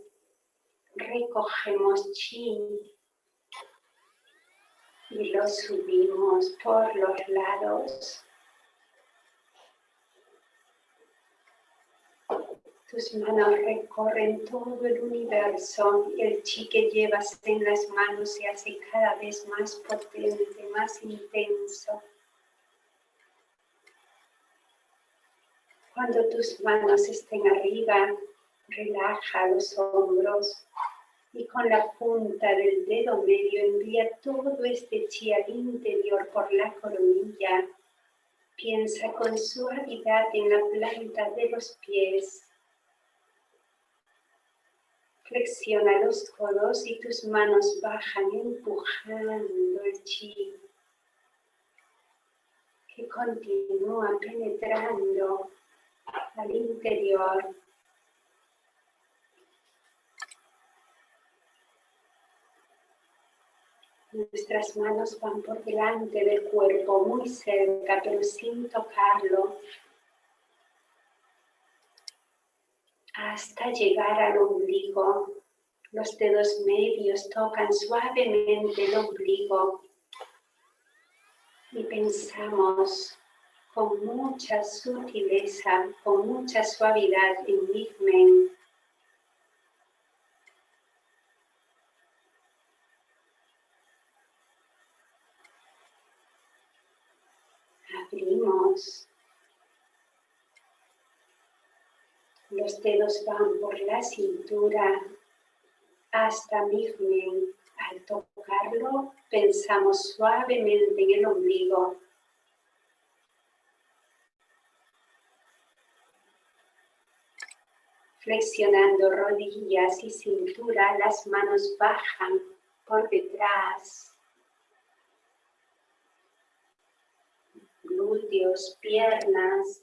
Recogemos chi y lo subimos por los lados. Tus manos recorren todo el universo el chi que llevas en las manos se hace cada vez más potente, más intenso. Cuando tus manos estén arriba, relaja los hombros y con la punta del dedo medio envía todo este chi al interior por la coronilla. Piensa con suavidad en la planta de los pies Flexiona los codos y tus manos bajan empujando el chi que continúa penetrando al interior. Nuestras manos van por delante del cuerpo, muy cerca, pero sin tocarlo. hasta llegar al ombligo. Los dedos medios tocan suavemente el ombligo y pensamos con mucha sutileza, con mucha suavidad en Migmen. Abrimos Los dedos van por la cintura hasta Migmen. Al tocarlo, pensamos suavemente en el ombligo. Flexionando rodillas y cintura, las manos bajan por detrás. Glúteos, piernas,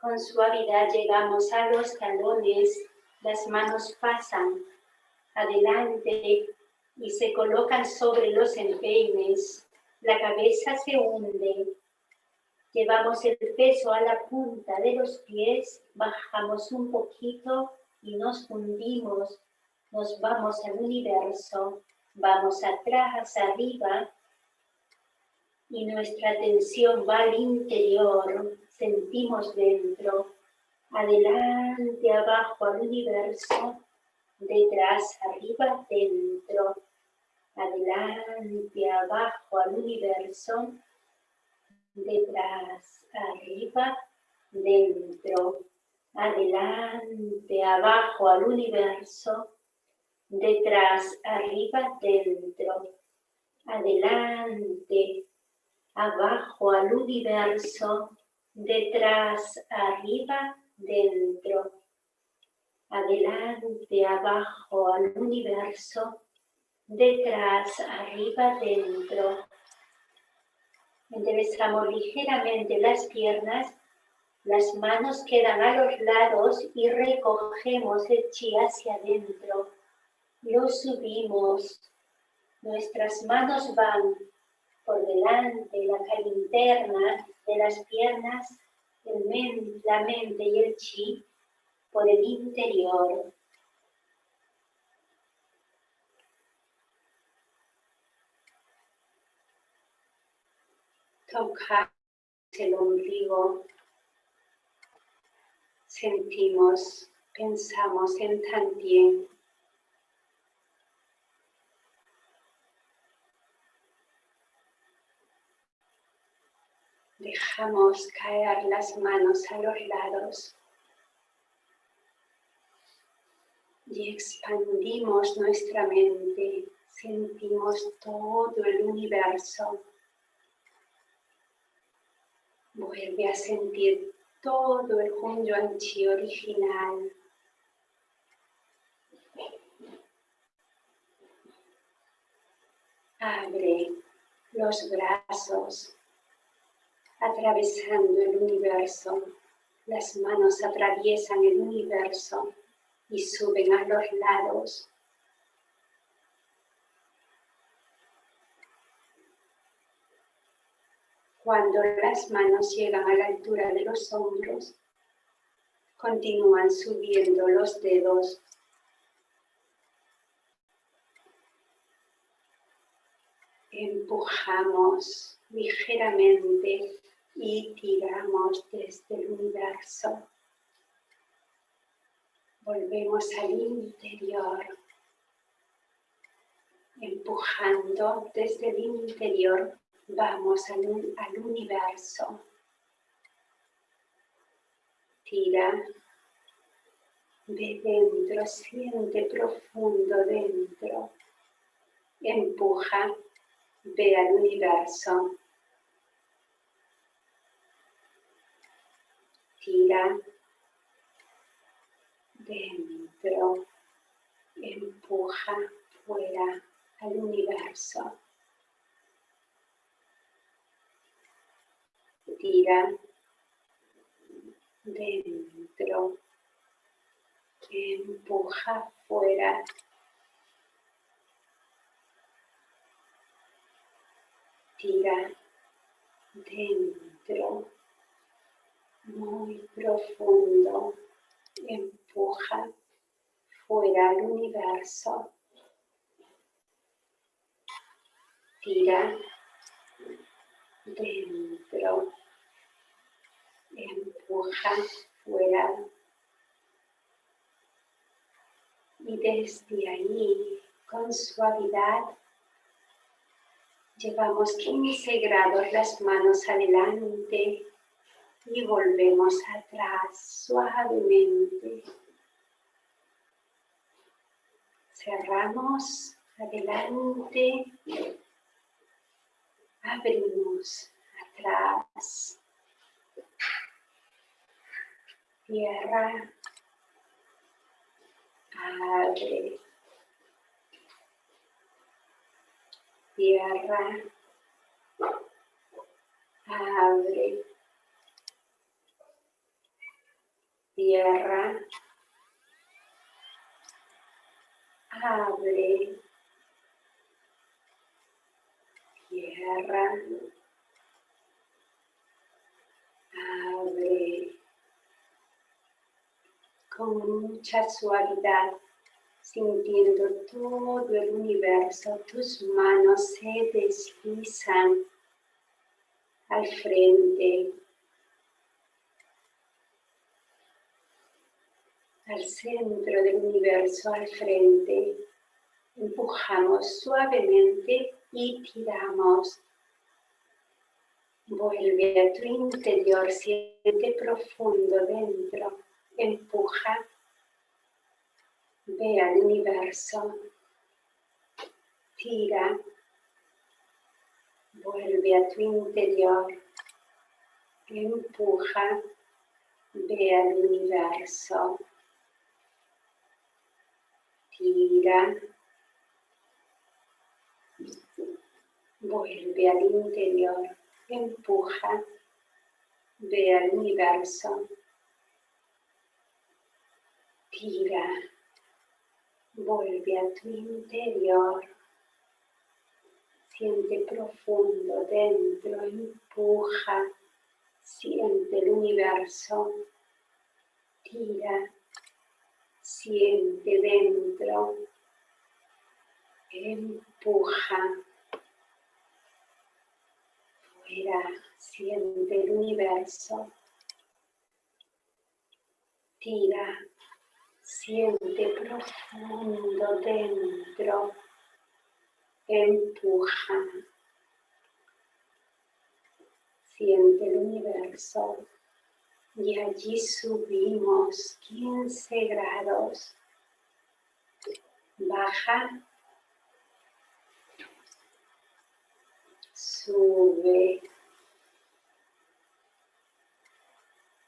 con suavidad llegamos a los talones, las manos pasan adelante y se colocan sobre los empeines. La cabeza se hunde. Llevamos el peso a la punta de los pies, bajamos un poquito y nos hundimos. Nos vamos al universo, vamos atrás, arriba, y nuestra atención va al interior, sentimos dentro, adelante, abajo al universo, detrás, arriba, dentro, adelante, abajo al universo, detrás, arriba, dentro, adelante, abajo al universo, detrás, arriba, dentro, adelante, abajo al universo, detrás, arriba, dentro, adelante, abajo al universo, detrás, arriba, dentro. Enderezamos ligeramente las piernas, las manos quedan a los lados y recogemos el chi hacia adentro. Lo subimos, nuestras manos van por delante, la cara interna de las piernas, la mente y el chi por el interior. Tocar el ombligo, sentimos, pensamos en Tantien. Dejamos caer las manos a los lados y expandimos nuestra mente. Sentimos todo el universo. Vuelve a sentir todo el Hunyuan Chi original. Abre los brazos atravesando el universo. Las manos atraviesan el universo y suben a los lados. Cuando las manos llegan a la altura de los hombros, continúan subiendo los dedos. Empujamos ligeramente y tiramos desde el universo. Volvemos al interior, empujando desde el interior, vamos al, al universo. Tira de dentro, siente profundo dentro, empuja, ve al universo. Tira dentro, empuja fuera al universo. Tira dentro, empuja fuera. Tira dentro, muy profundo, empuja fuera al universo. Tira dentro, empuja fuera y desde ahí con suavidad llevamos 15 grados las manos adelante y volvemos atrás suavemente. Cerramos adelante, abrimos atrás, tierra, abre, tierra, abre, tierra, abre, tierra, abre, con mucha suavidad, sintiendo todo el universo, tus manos se deslizan al frente, al centro del universo, al frente. Empujamos suavemente y tiramos. Vuelve a tu interior, siente profundo dentro empuja, ve al universo, tira, vuelve a tu interior, empuja, ve al universo, tira, vuelve al interior, empuja, ve al universo, Tira, vuelve a tu interior, siente profundo dentro, empuja, siente el universo, tira, siente dentro, empuja, fuera, siente el universo, tira, Siente profundo dentro. Empuja. Siente el universo. Y allí subimos 15 grados. Baja. Sube.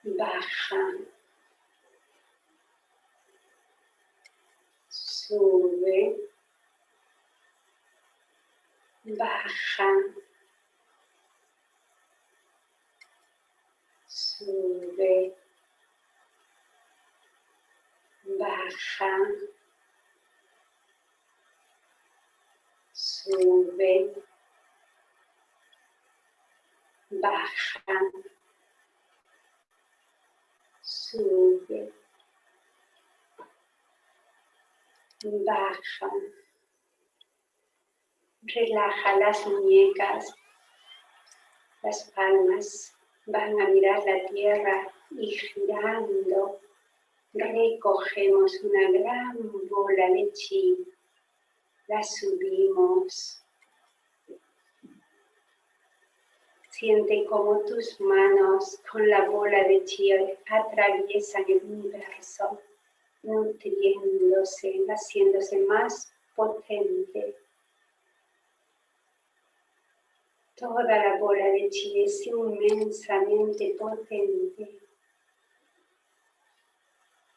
Baja. Sube, baja, sube, baja, sube, baja, sube. Baja. Relaja las muñecas, las palmas van a mirar la tierra y girando recogemos una gran bola de chi, la subimos. Siente como tus manos con la bola de chi atraviesan el universo, nutriéndose, haciéndose más potente. Toda la bola de chi es inmensamente potente.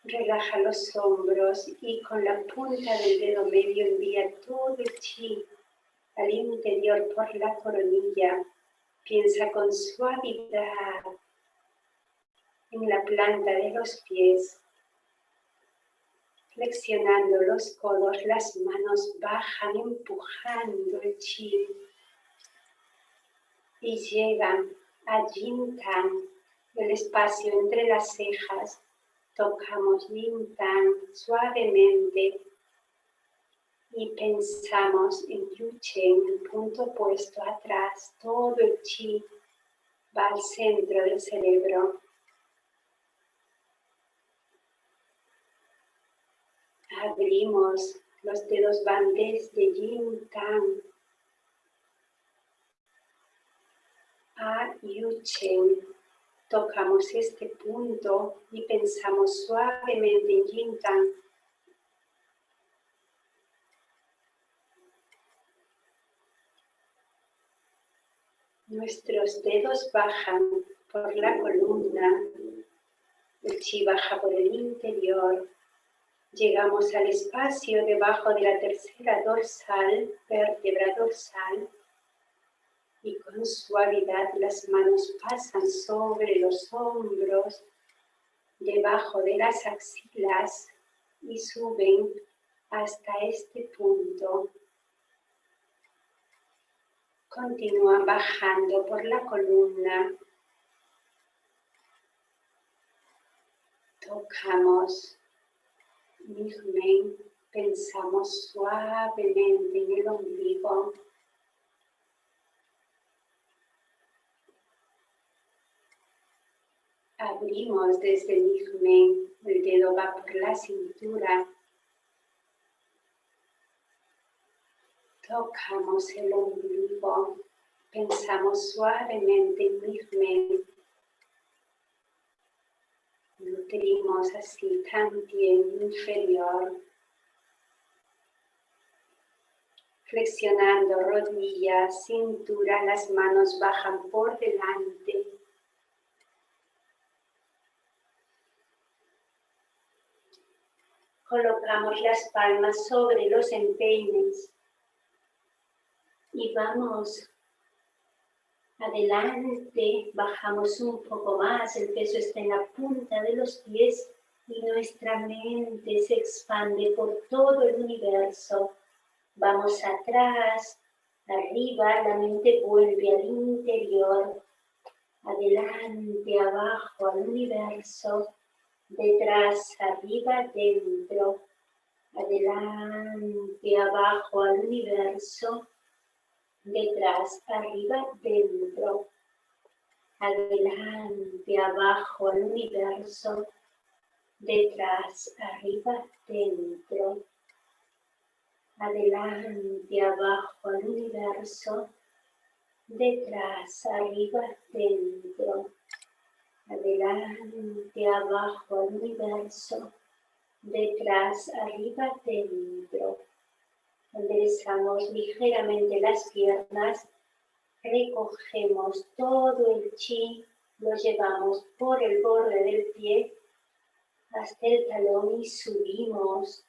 Relaja los hombros y con la punta del dedo medio envía todo el chi al interior por la coronilla. Piensa con suavidad en la planta de los pies. Flexionando los codos, las manos bajan empujando el chi y llegan a Yin el espacio entre las cejas. Tocamos Tan suavemente. Y pensamos en Yuchen, el punto opuesto atrás, todo el chi va al centro del cerebro. Abrimos, los dedos van desde Yin Tan a Yuchen tocamos este punto y pensamos suavemente en Yin Nuestros dedos bajan por la columna, el chi baja por el interior, llegamos al espacio debajo de la tercera dorsal, vértebra dorsal, y con suavidad las manos pasan sobre los hombros, debajo de las axilas y suben hasta este punto. Continúan bajando por la columna. Tocamos pensamos suavemente en el ombligo. Abrimos desde el Nigmen, el dedo va por la cintura. Tocamos el ombligo, pensamos suavemente en Nigmen. Nutrimos así también inferior. Flexionando rodillas, cintura, las manos bajan por delante. colocamos las palmas sobre los empeines y vamos adelante, bajamos un poco más, el peso está en la punta de los pies y nuestra mente se expande por todo el universo. Vamos atrás, arriba, la mente vuelve al interior, adelante, abajo, al universo detrás, arriba, dentro, adelante, abajo al universo, detrás, arriba, dentro, adelante, abajo al universo, detrás, arriba, dentro, adelante, abajo al universo, detrás, arriba, dentro adelante, abajo al universo, detrás, arriba, dentro. Enderezamos ligeramente las piernas, recogemos todo el chi, lo llevamos por el borde del pie hasta el talón y subimos.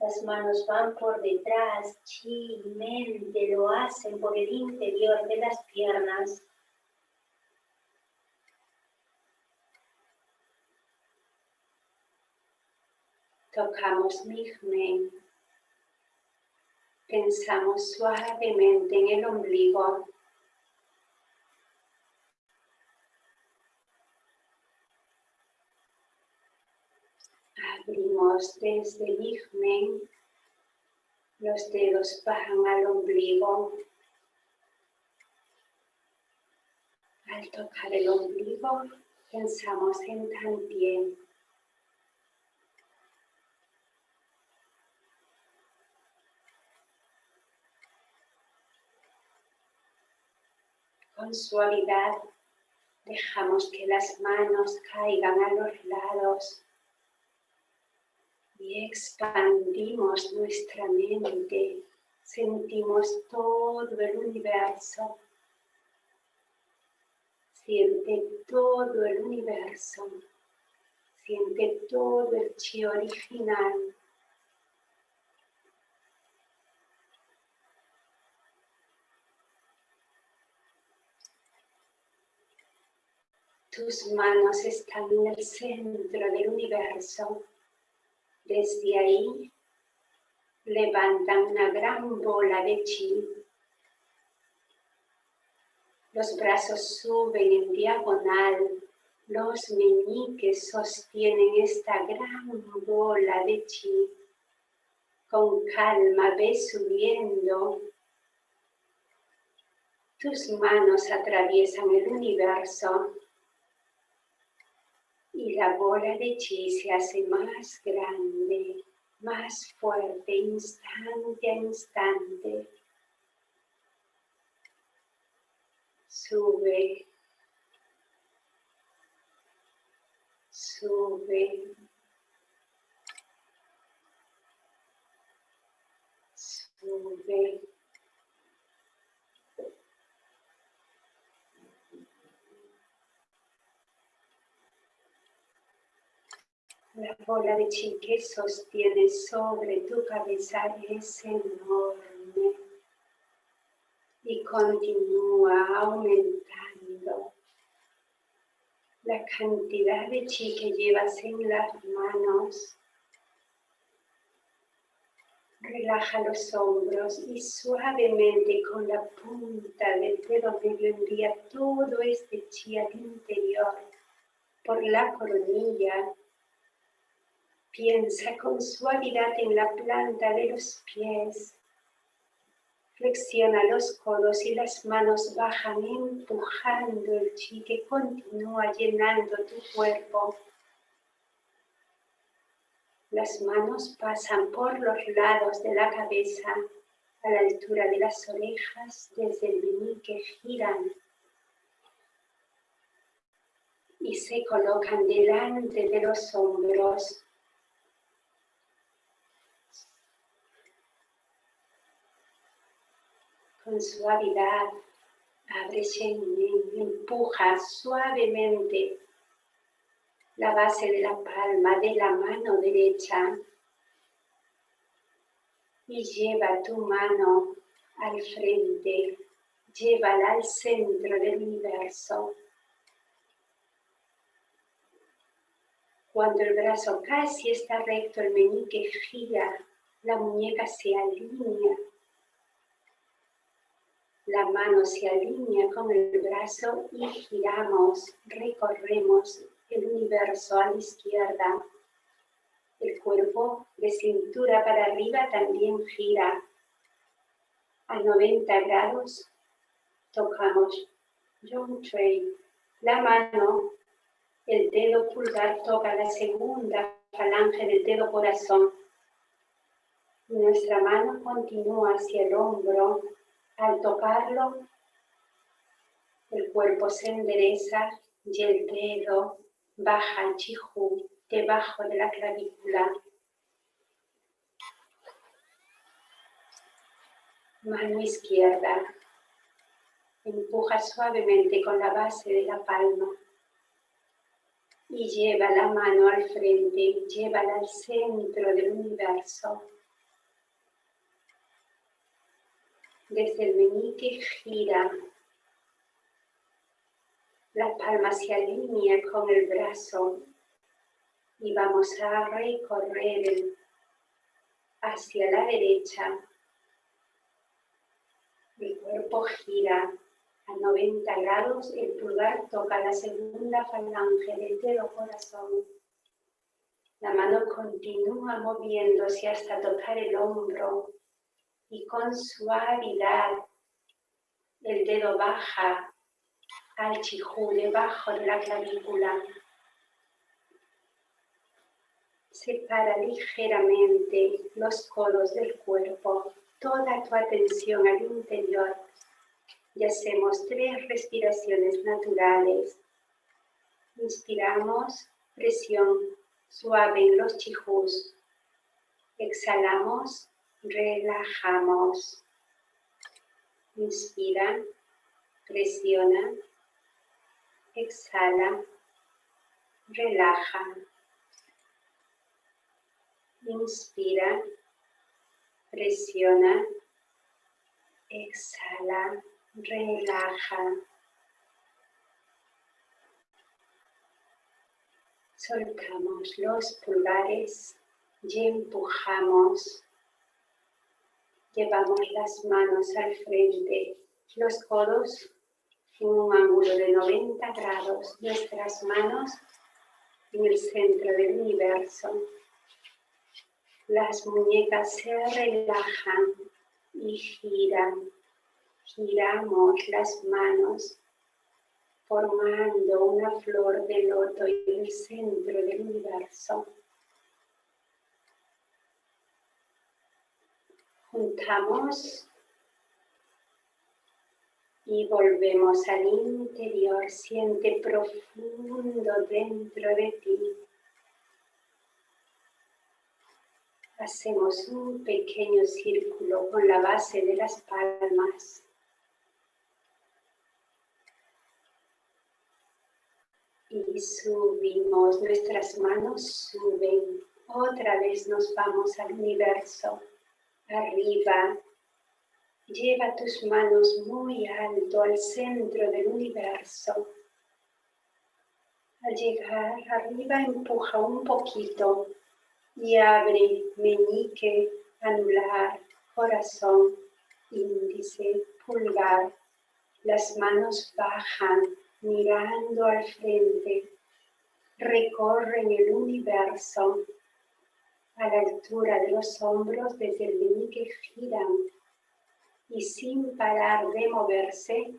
Las manos van por detrás, chi, mente lo hacen por el interior de las piernas. Tocamos Migmen. Pensamos suavemente en el ombligo. Abrimos desde Migmen. Los dedos bajan al ombligo. Al tocar el ombligo, pensamos en Tantien Con suavidad dejamos que las manos caigan a los lados y expandimos nuestra mente. Sentimos todo el universo. Siente todo el universo. Siente todo el chi original. Tus manos están en el centro del universo. Desde ahí levantan una gran bola de chi. Los brazos suben en diagonal. Los meñiques sostienen esta gran bola de chi. Con calma ve subiendo. Tus manos atraviesan el universo la bola de chi se hace más grande, más fuerte, instante a instante. Sube, sube, sube. La bola de chi que sostiene sobre tu cabeza es enorme y continúa aumentando. La cantidad de chi que llevas en las manos Relaja los hombros y suavemente con la punta del dedo medio envía todo este chi al interior por la coronilla Piensa con suavidad en la planta de los pies. Flexiona los codos y las manos bajan empujando el chi que continúa llenando tu cuerpo. Las manos pasan por los lados de la cabeza a la altura de las orejas desde el meñique giran y se colocan delante de los hombros con suavidad, abre y empuja suavemente la base de la palma de la mano derecha y lleva tu mano al frente, llévala al centro del universo. Cuando el brazo casi está recto, el meñique gira, la muñeca se alinea la mano se alinea con el brazo y giramos, recorremos el universo a la izquierda. El cuerpo de cintura para arriba también gira. A 90 grados tocamos Young Tray. La mano, el dedo pulgar toca la segunda falange del dedo corazón. Nuestra mano continúa hacia el hombro al tocarlo, el cuerpo se endereza y el dedo baja el chihu debajo de la clavícula. Mano izquierda. Empuja suavemente con la base de la palma y lleva la mano al frente, llévala al centro del universo. Desde el meñique gira. La palma se alinea con el brazo y vamos a recorrer hacia la derecha. El cuerpo gira a 90 grados, el pulgar toca la segunda falange del dedo corazón. La mano continúa moviéndose hasta tocar el hombro y con suavidad el dedo baja al chijú debajo de la clavícula. Separa ligeramente los codos del cuerpo, toda tu atención al interior. y hacemos tres respiraciones naturales. Inspiramos, presión suave en los chijus. Exhalamos, relajamos. Inspira, presiona, exhala, relaja. Inspira, presiona, exhala, relaja. Soltamos los pulgares y empujamos. Llevamos las manos al frente, los codos en un ángulo de 90 grados, nuestras manos en el centro del universo. Las muñecas se relajan y giran. Giramos las manos formando una flor de loto en el centro del universo. Juntamos y volvemos al interior. Siente profundo dentro de ti. Hacemos un pequeño círculo con la base de las palmas. Y subimos, nuestras manos suben. Otra vez nos vamos al universo. Arriba, Lleva tus manos muy alto al centro del universo. Al llegar arriba empuja un poquito y abre meñique, anular, corazón, índice, pulgar. Las manos bajan mirando al frente. Recorren el universo. A la altura de los hombros desde el meñique giran y sin parar de moverse,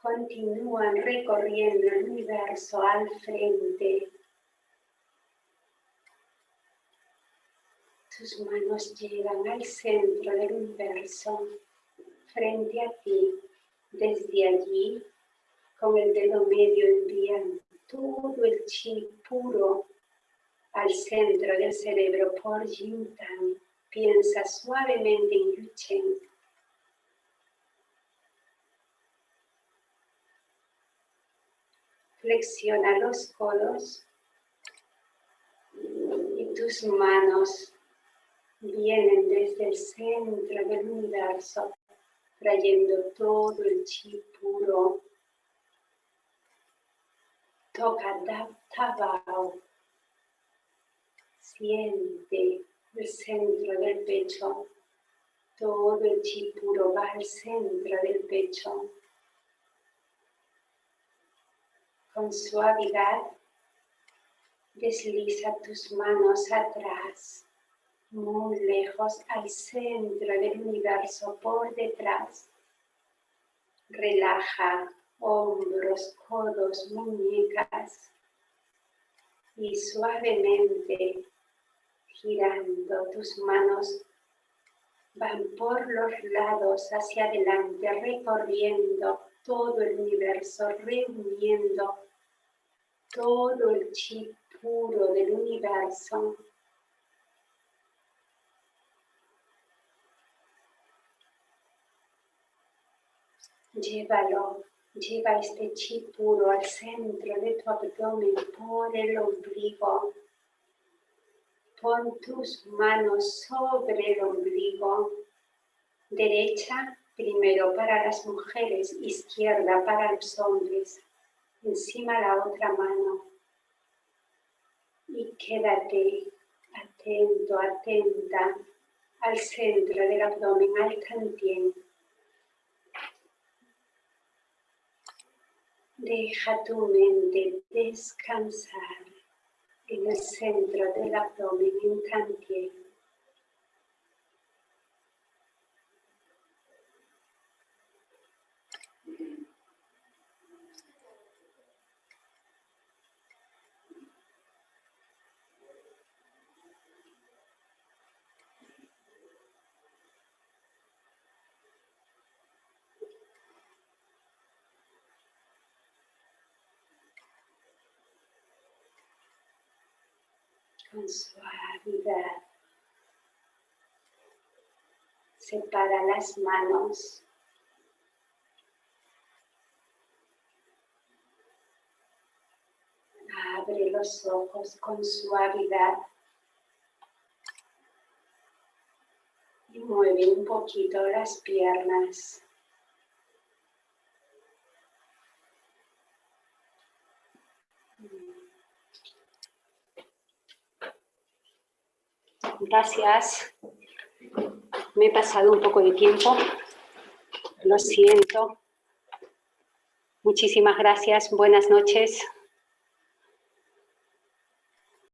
continúan recorriendo el universo al frente. Tus manos llegan al centro del universo, frente a ti. Desde allí, con el dedo medio envían todo el chi puro al centro del cerebro por Jintan. Piensa suavemente en Yuchen Flexiona los codos y tus manos vienen desde el centro del universo, trayendo todo el chi puro. Toca Tabao. Siente el centro del pecho. Todo el chi puro va al centro del pecho. Con suavidad, desliza tus manos atrás, muy lejos al centro del universo por detrás. Relaja hombros, codos, muñecas y suavemente girando tus manos van por los lados hacia adelante recorriendo todo el universo, reuniendo todo el chi puro del universo. Llévalo, lleva este chi puro al centro de tu abdomen por el ombligo. Pon tus manos sobre el ombligo, derecha primero para las mujeres, izquierda para los hombres encima la otra mano y quédate atento, atenta al centro del abdomen, al cantien. Deja tu mente descansar en el centro del abdomen, en cantien. Con suavidad. Separa las manos. Abre los ojos con suavidad. Y mueve un poquito las piernas. Gracias. Me he pasado un poco de tiempo. Lo siento. Muchísimas gracias. Buenas noches.